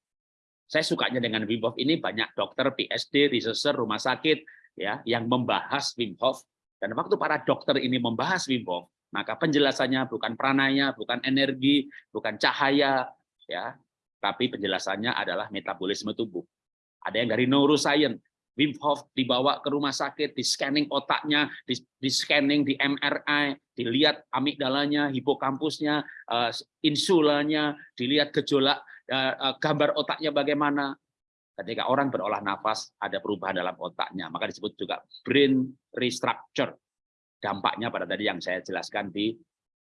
[SPEAKER 1] Saya sukanya dengan Wim Hof ini banyak dokter, PhD, researcher, rumah sakit ya yang membahas Wim Hof. Dan waktu para dokter ini membahas Wim Hof, maka penjelasannya bukan pranaya, bukan energi, bukan cahaya, ya, tapi penjelasannya adalah metabolisme tubuh. Ada yang dari neuroscience, Wim Hof dibawa ke rumah sakit, di scanning otaknya, di, scanning di MRI, dilihat amigdalanya, hipokampusnya, uh, insulanya, dilihat gejolak uh, uh, gambar otaknya bagaimana. Ketika orang berolah nafas, ada perubahan dalam otaknya, maka disebut juga brain restructure. Dampaknya pada tadi yang saya jelaskan di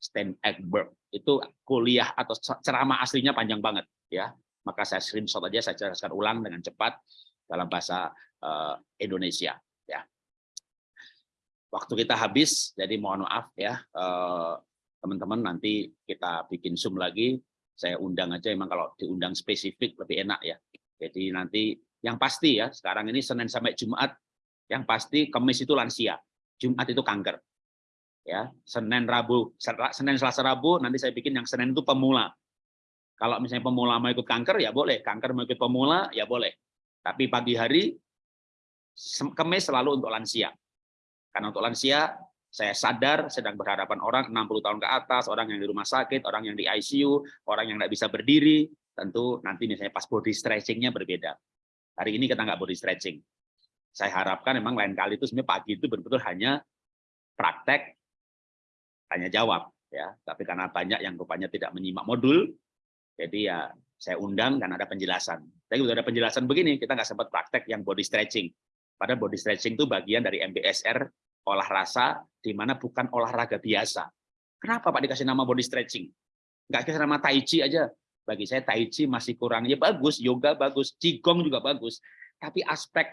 [SPEAKER 1] Stan Egberg. Itu kuliah atau ceramah aslinya panjang banget, ya. Maka saya screenshot aja, saya jelaskan ulang dengan cepat dalam bahasa uh, Indonesia ya. Waktu kita habis, jadi mohon maaf ya eh, teman-teman nanti kita bikin Zoom lagi. Saya undang aja emang kalau diundang spesifik lebih enak ya. Jadi nanti yang pasti ya, sekarang ini Senin sampai Jumat yang pasti Kamis itu lansia, Jumat itu kanker. Ya, Senin Rabu, Senin Selasa Rabu nanti saya bikin yang Senin itu pemula. Kalau misalnya pemula mau ikut kanker ya boleh, kanker mau ikut pemula ya boleh. Tapi pagi hari, kemis selalu untuk lansia. Karena untuk lansia, saya sadar sedang berhadapan orang 60 tahun ke atas, orang yang di rumah sakit, orang yang di ICU, orang yang tidak bisa berdiri, tentu nanti misalnya pas body stretchingnya berbeda. Hari ini kita nggak body stretching. Saya harapkan memang lain kali itu sebenarnya pagi itu betul-betul hanya praktek, tanya jawab. ya. Tapi karena banyak yang rupanya tidak menyimak modul, jadi ya saya undang dan ada penjelasan. Tapi udah ada penjelasan begini, kita nggak sempat praktek yang body stretching. Padahal body stretching itu bagian dari MBSR, olah rasa, di mana bukan olahraga biasa. Kenapa Pak dikasih nama body stretching? Nggak kasih nama Tai Chi aja. Bagi saya Tai Chi masih kurang. Ya bagus, yoga bagus, Qigong juga bagus. Tapi aspek,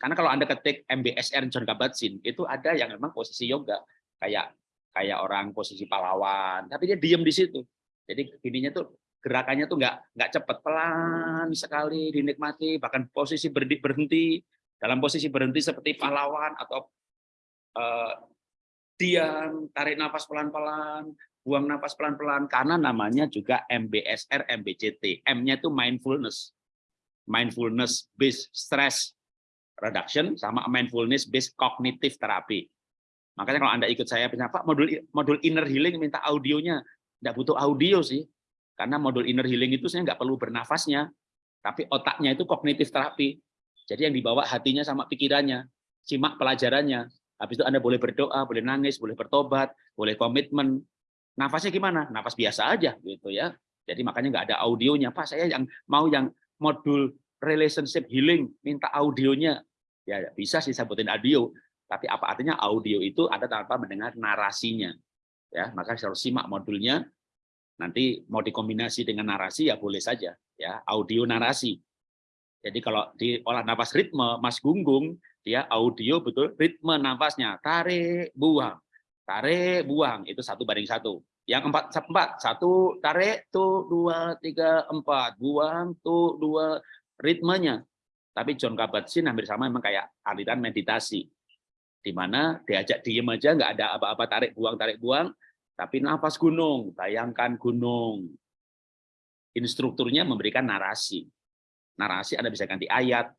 [SPEAKER 1] karena kalau Anda ketik MBSR John Kabat-Zinn, itu ada yang memang posisi yoga. Kayak kayak orang posisi pahlawan, tapi dia diem di situ. Jadi ininya tuh gerakannya tuh nggak nggak cepat pelan sekali dinikmati bahkan posisi berhenti berhenti. Dalam posisi berhenti seperti pahlawan atau uh, diam tarik nafas pelan-pelan buang nafas pelan-pelan. Karena namanya juga MBSR MBCT M-nya itu mindfulness. Mindfulness based stress reduction sama mindfulness based cognitive therapy. Makanya kalau anda ikut saya Pak modul modul inner healing minta audionya. Tidak butuh audio sih karena modul inner healing itu saya nggak perlu bernafasnya, tapi otaknya itu kognitif terapi. Jadi yang dibawa hatinya sama pikirannya, simak pelajarannya. Habis itu Anda boleh berdoa, boleh nangis, boleh bertobat, boleh komitmen. Nafasnya gimana? Nafas biasa aja gitu ya. Jadi makanya nggak ada audionya. Pak, saya yang mau yang modul relationship healing, minta audionya. Ya bisa sih sebutin audio, tapi apa artinya audio itu ada tanpa mendengar narasinya. Ya, maka harus simak modulnya Nanti mau dikombinasi dengan narasi ya boleh saja, ya audio narasi. Jadi kalau di olah nafas ritme, Mas Gunggung, dia audio betul ritme nafasnya, tarik, buang, tarik, buang, itu satu banding satu. Yang empat, empat, satu, tarik, tuh, dua, tiga, empat, buang, tuh, dua, ritmenya. Tapi John Kabat-Zinn hampir sama memang kayak aliran meditasi. Di mana diajak diem aja, nggak ada apa-apa, tarik, buang, tarik, buang, tapi nafas gunung, bayangkan gunung. Instrukturnya memberikan narasi. Narasi Anda bisa ganti ayat,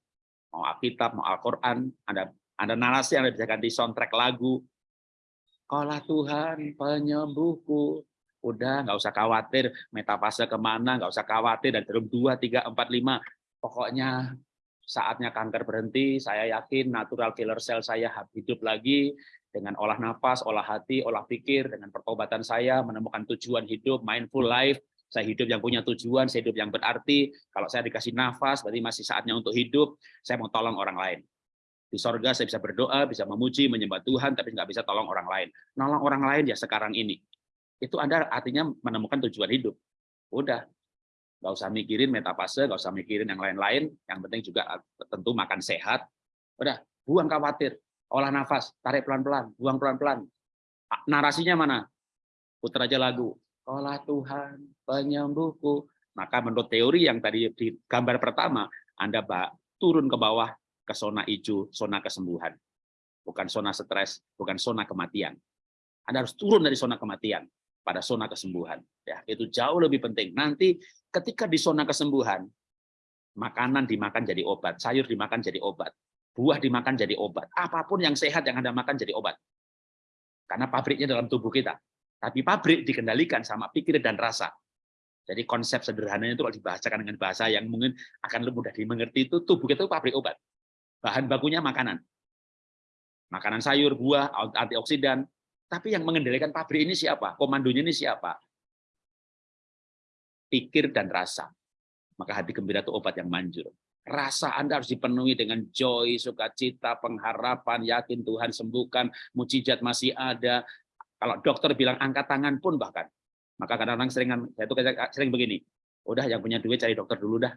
[SPEAKER 1] mau Alkitab, mau Al-Quran, ada ada narasi Anda bisa ganti soundtrack lagu. Kaulah Tuhan penyembuhku. Udah, nggak usah khawatir metafase ke mana, nggak usah khawatir dan terus dua, tiga, empat, lima. Pokoknya saatnya kanker berhenti, saya yakin natural killer cell saya hidup lagi, dengan olah nafas, olah hati, olah pikir, dengan pertobatan saya menemukan tujuan hidup, mindful life, saya hidup yang punya tujuan, saya hidup yang berarti. Kalau saya dikasih nafas, berarti masih saatnya untuk hidup, saya mau tolong orang lain. Di sorga saya bisa berdoa, bisa memuji, menyembah Tuhan, tapi nggak bisa tolong orang lain. Nolong orang lain ya sekarang ini. Itu Anda artinya menemukan tujuan hidup. Udah, nggak usah mikirin metafase, nggak usah mikirin yang lain-lain. Yang penting juga tentu makan sehat. Udah, buang khawatir olah nafas, tarik pelan-pelan, buang pelan-pelan. Narasinya mana? Putar aja lagu. Olah Tuhan, penyembuhku. Maka menurut teori yang tadi di gambar pertama, Anda turun ke bawah ke zona hijau, zona kesembuhan. Bukan zona stres, bukan zona kematian. Anda harus turun dari zona kematian. pada zona kesembuhan. Ya, itu jauh lebih penting. Nanti ketika di zona kesembuhan, makanan dimakan jadi obat, sayur dimakan jadi obat, buah dimakan jadi obat, apa pun yang sehat yang Anda makan jadi obat. Karena pabriknya dalam tubuh kita. Tapi pabrik dikendalikan sama pikir dan rasa. Jadi konsep sederhananya itu kalau dibahasakan dengan bahasa yang mungkin akan lebih mudah dimengerti itu tubuh kita itu pabrik obat. Bahan bakunya makanan. Makanan sayur, buah, antioksidan, tapi yang mengendalikan pabrik ini siapa? Komandonya ini siapa? Pikir dan rasa. Maka hati gembira itu obat yang manjur. Rasa Anda harus dipenuhi dengan joy, sukacita, pengharapan, yakin Tuhan sembuhkan, mujizat masih ada. Kalau dokter bilang angkat tangan pun bahkan. Maka kadang-kadang sering saya tuh sering begini. Udah yang punya duit cari dokter dulu dah.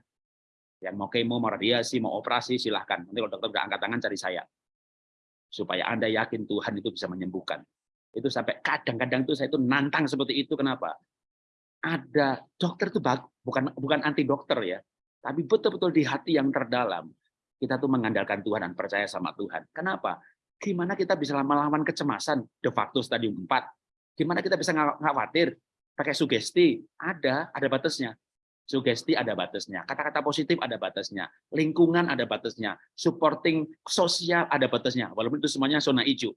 [SPEAKER 1] Yang mau kemo, mau radiasi, mau operasi silahkan. Nanti kalau dokter udah angkat tangan cari saya. Supaya Anda yakin Tuhan itu bisa menyembuhkan itu sampai kadang-kadang tuh saya itu nantang seperti itu kenapa ada dokter itu bukan bukan anti dokter ya tapi betul-betul di hati yang terdalam kita tuh mengandalkan Tuhan dan percaya sama Tuhan. Kenapa? Gimana kita bisa melawan kecemasan? De facto stadium 4 gimana kita bisa khawatir pakai sugesti. Ada ada batasnya. Sugesti ada batasnya. Kata-kata positif ada batasnya. Lingkungan ada batasnya. Supporting sosial ada batasnya. Walaupun itu semuanya zona hijau.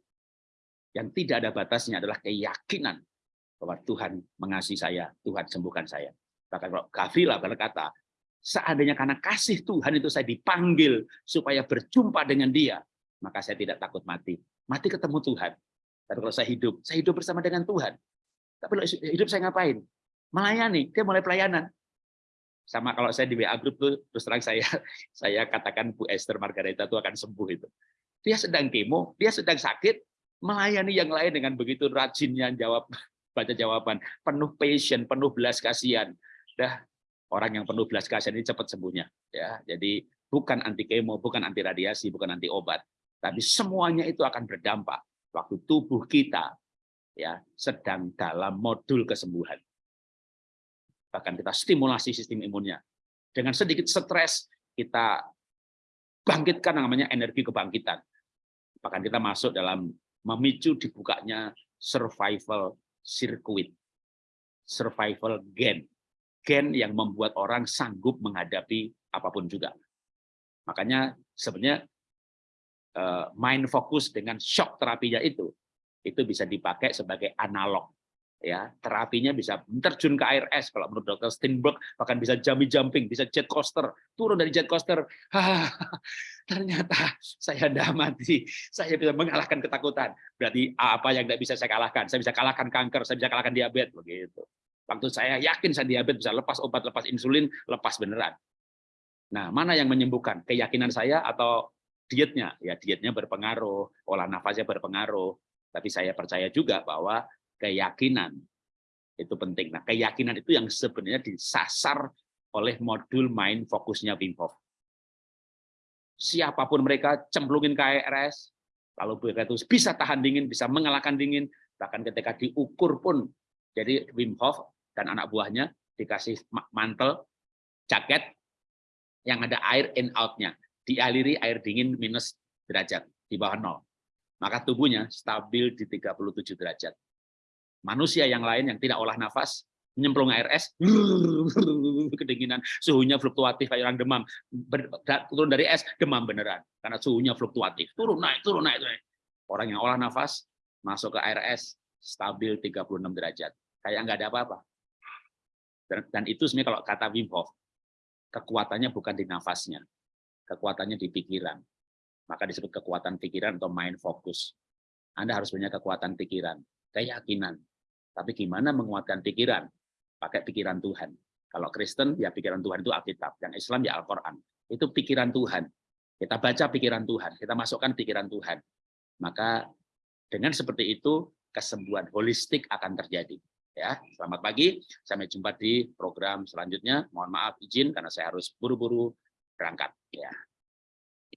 [SPEAKER 1] Yang tidak ada batasnya adalah keyakinan bahwa Tuhan mengasihi saya, Tuhan sembuhkan saya. Bahkan kalau Gavila berkata, seandainya karena kasih Tuhan itu saya dipanggil supaya berjumpa dengan dia, maka saya tidak takut mati. Mati ketemu Tuhan. Tapi kalau saya hidup, saya hidup bersama dengan Tuhan. Tapi kalau hidup saya ngapain? Melayani, dia mulai pelayanan. Sama kalau saya di WA Group tuh, terus terang saya saya katakan Bu Esther Margareta itu akan sembuh itu. Dia sedang kemo, dia sedang sakit, melayani yang lain dengan begitu rajinnya jawab baca jawaban penuh passion penuh belas kasihan dah orang yang penuh belas kasihan ini cepat sembuhnya ya. Jadi bukan anti kemo bukan anti radiasi bukan anti obat. Tapi semuanya itu akan berdampak waktu tubuh kita ya sedang dalam modul kesembuhan. Bahkan kita stimulasi sistem imunnya. Dengan sedikit stres kita bangkitkan namanya energi kebangkitan. Bahkan kita masuk dalam memicu dibukanya survival circuit, survival gen, gen yang membuat orang sanggup menghadapi apa pun juga. Makanya sebenarnya eh, main fokus dengan shock terapinya itu, itu bisa dipakai sebagai analog ya. Terapinya bisa terjun ke air es kalau menurut dokter Steinberg bahkan bisa jumping jumping bisa jet coaster turun dari jet coaster ternyata saya tidak mati saya bisa mengalahkan ketakutan. Berarti apa yang tidak bisa saya kalahkan? Saya bisa kalahkan kanker saya bisa kalahkan diabetes begitu waktu saya yakin saya diabetes bisa lepas obat lepas insulin lepas beneran. Nah mana yang menyembuhkan? Keyakinan saya atau dietnya? Ya dietnya berpengaruh olah nafasnya berpengaruh. Tapi saya percaya juga bahwa keyakinan itu penting. Nah, keyakinan itu yang sebenarnya disasar oleh modul main fokusnya Wim Hof. Siapa pun mereka cemplungin KRS, lalu mereka itu bisa tahan dingin, bisa mengalahkan dingin, bahkan ketika diukur pun, jadi Wim Hof dan anak buahnya dikasih mantel, jaket, yang ada air in out-nya, dialiri air dingin minus derajat, di bawah nol. Maka tubuhnya stabil di 37 derajat. Manusia yang lain yang tidak olah nafas nyemplung air es kedinginan suhunya fluktuatif kayak orang demam. Turun dari es demam beneran. Karena suhunya fluktuatif. Turun naik turun naik, naik. orang yang olah nafas masuk ke air es stabil 36 derajat. Kayak nggak ada apa-apa dan, itu sebenarnya kalau kata Wim Hof kekuatannya bukan di nafasnya kekuatannya di pikiran maka disebut kekuatan pikiran atau mind focus Anda harus punya kekuatan pikiran keyakinan tapi gimana menguatkan pikiran? Pakai pikiran Tuhan. Kalau Kristen, ya pikiran Tuhan itu Alkitab. Yang Islam, ya Al-Quran. Itu pikiran Tuhan. Kita baca pikiran Tuhan. Kita masukkan pikiran Tuhan. Maka dengan seperti itu, kesembuhan holistik akan terjadi. Ya, selamat pagi. Sampai jumpa di program selanjutnya. Mohon maaf izin karena saya harus buru-buru berangkat. Ya.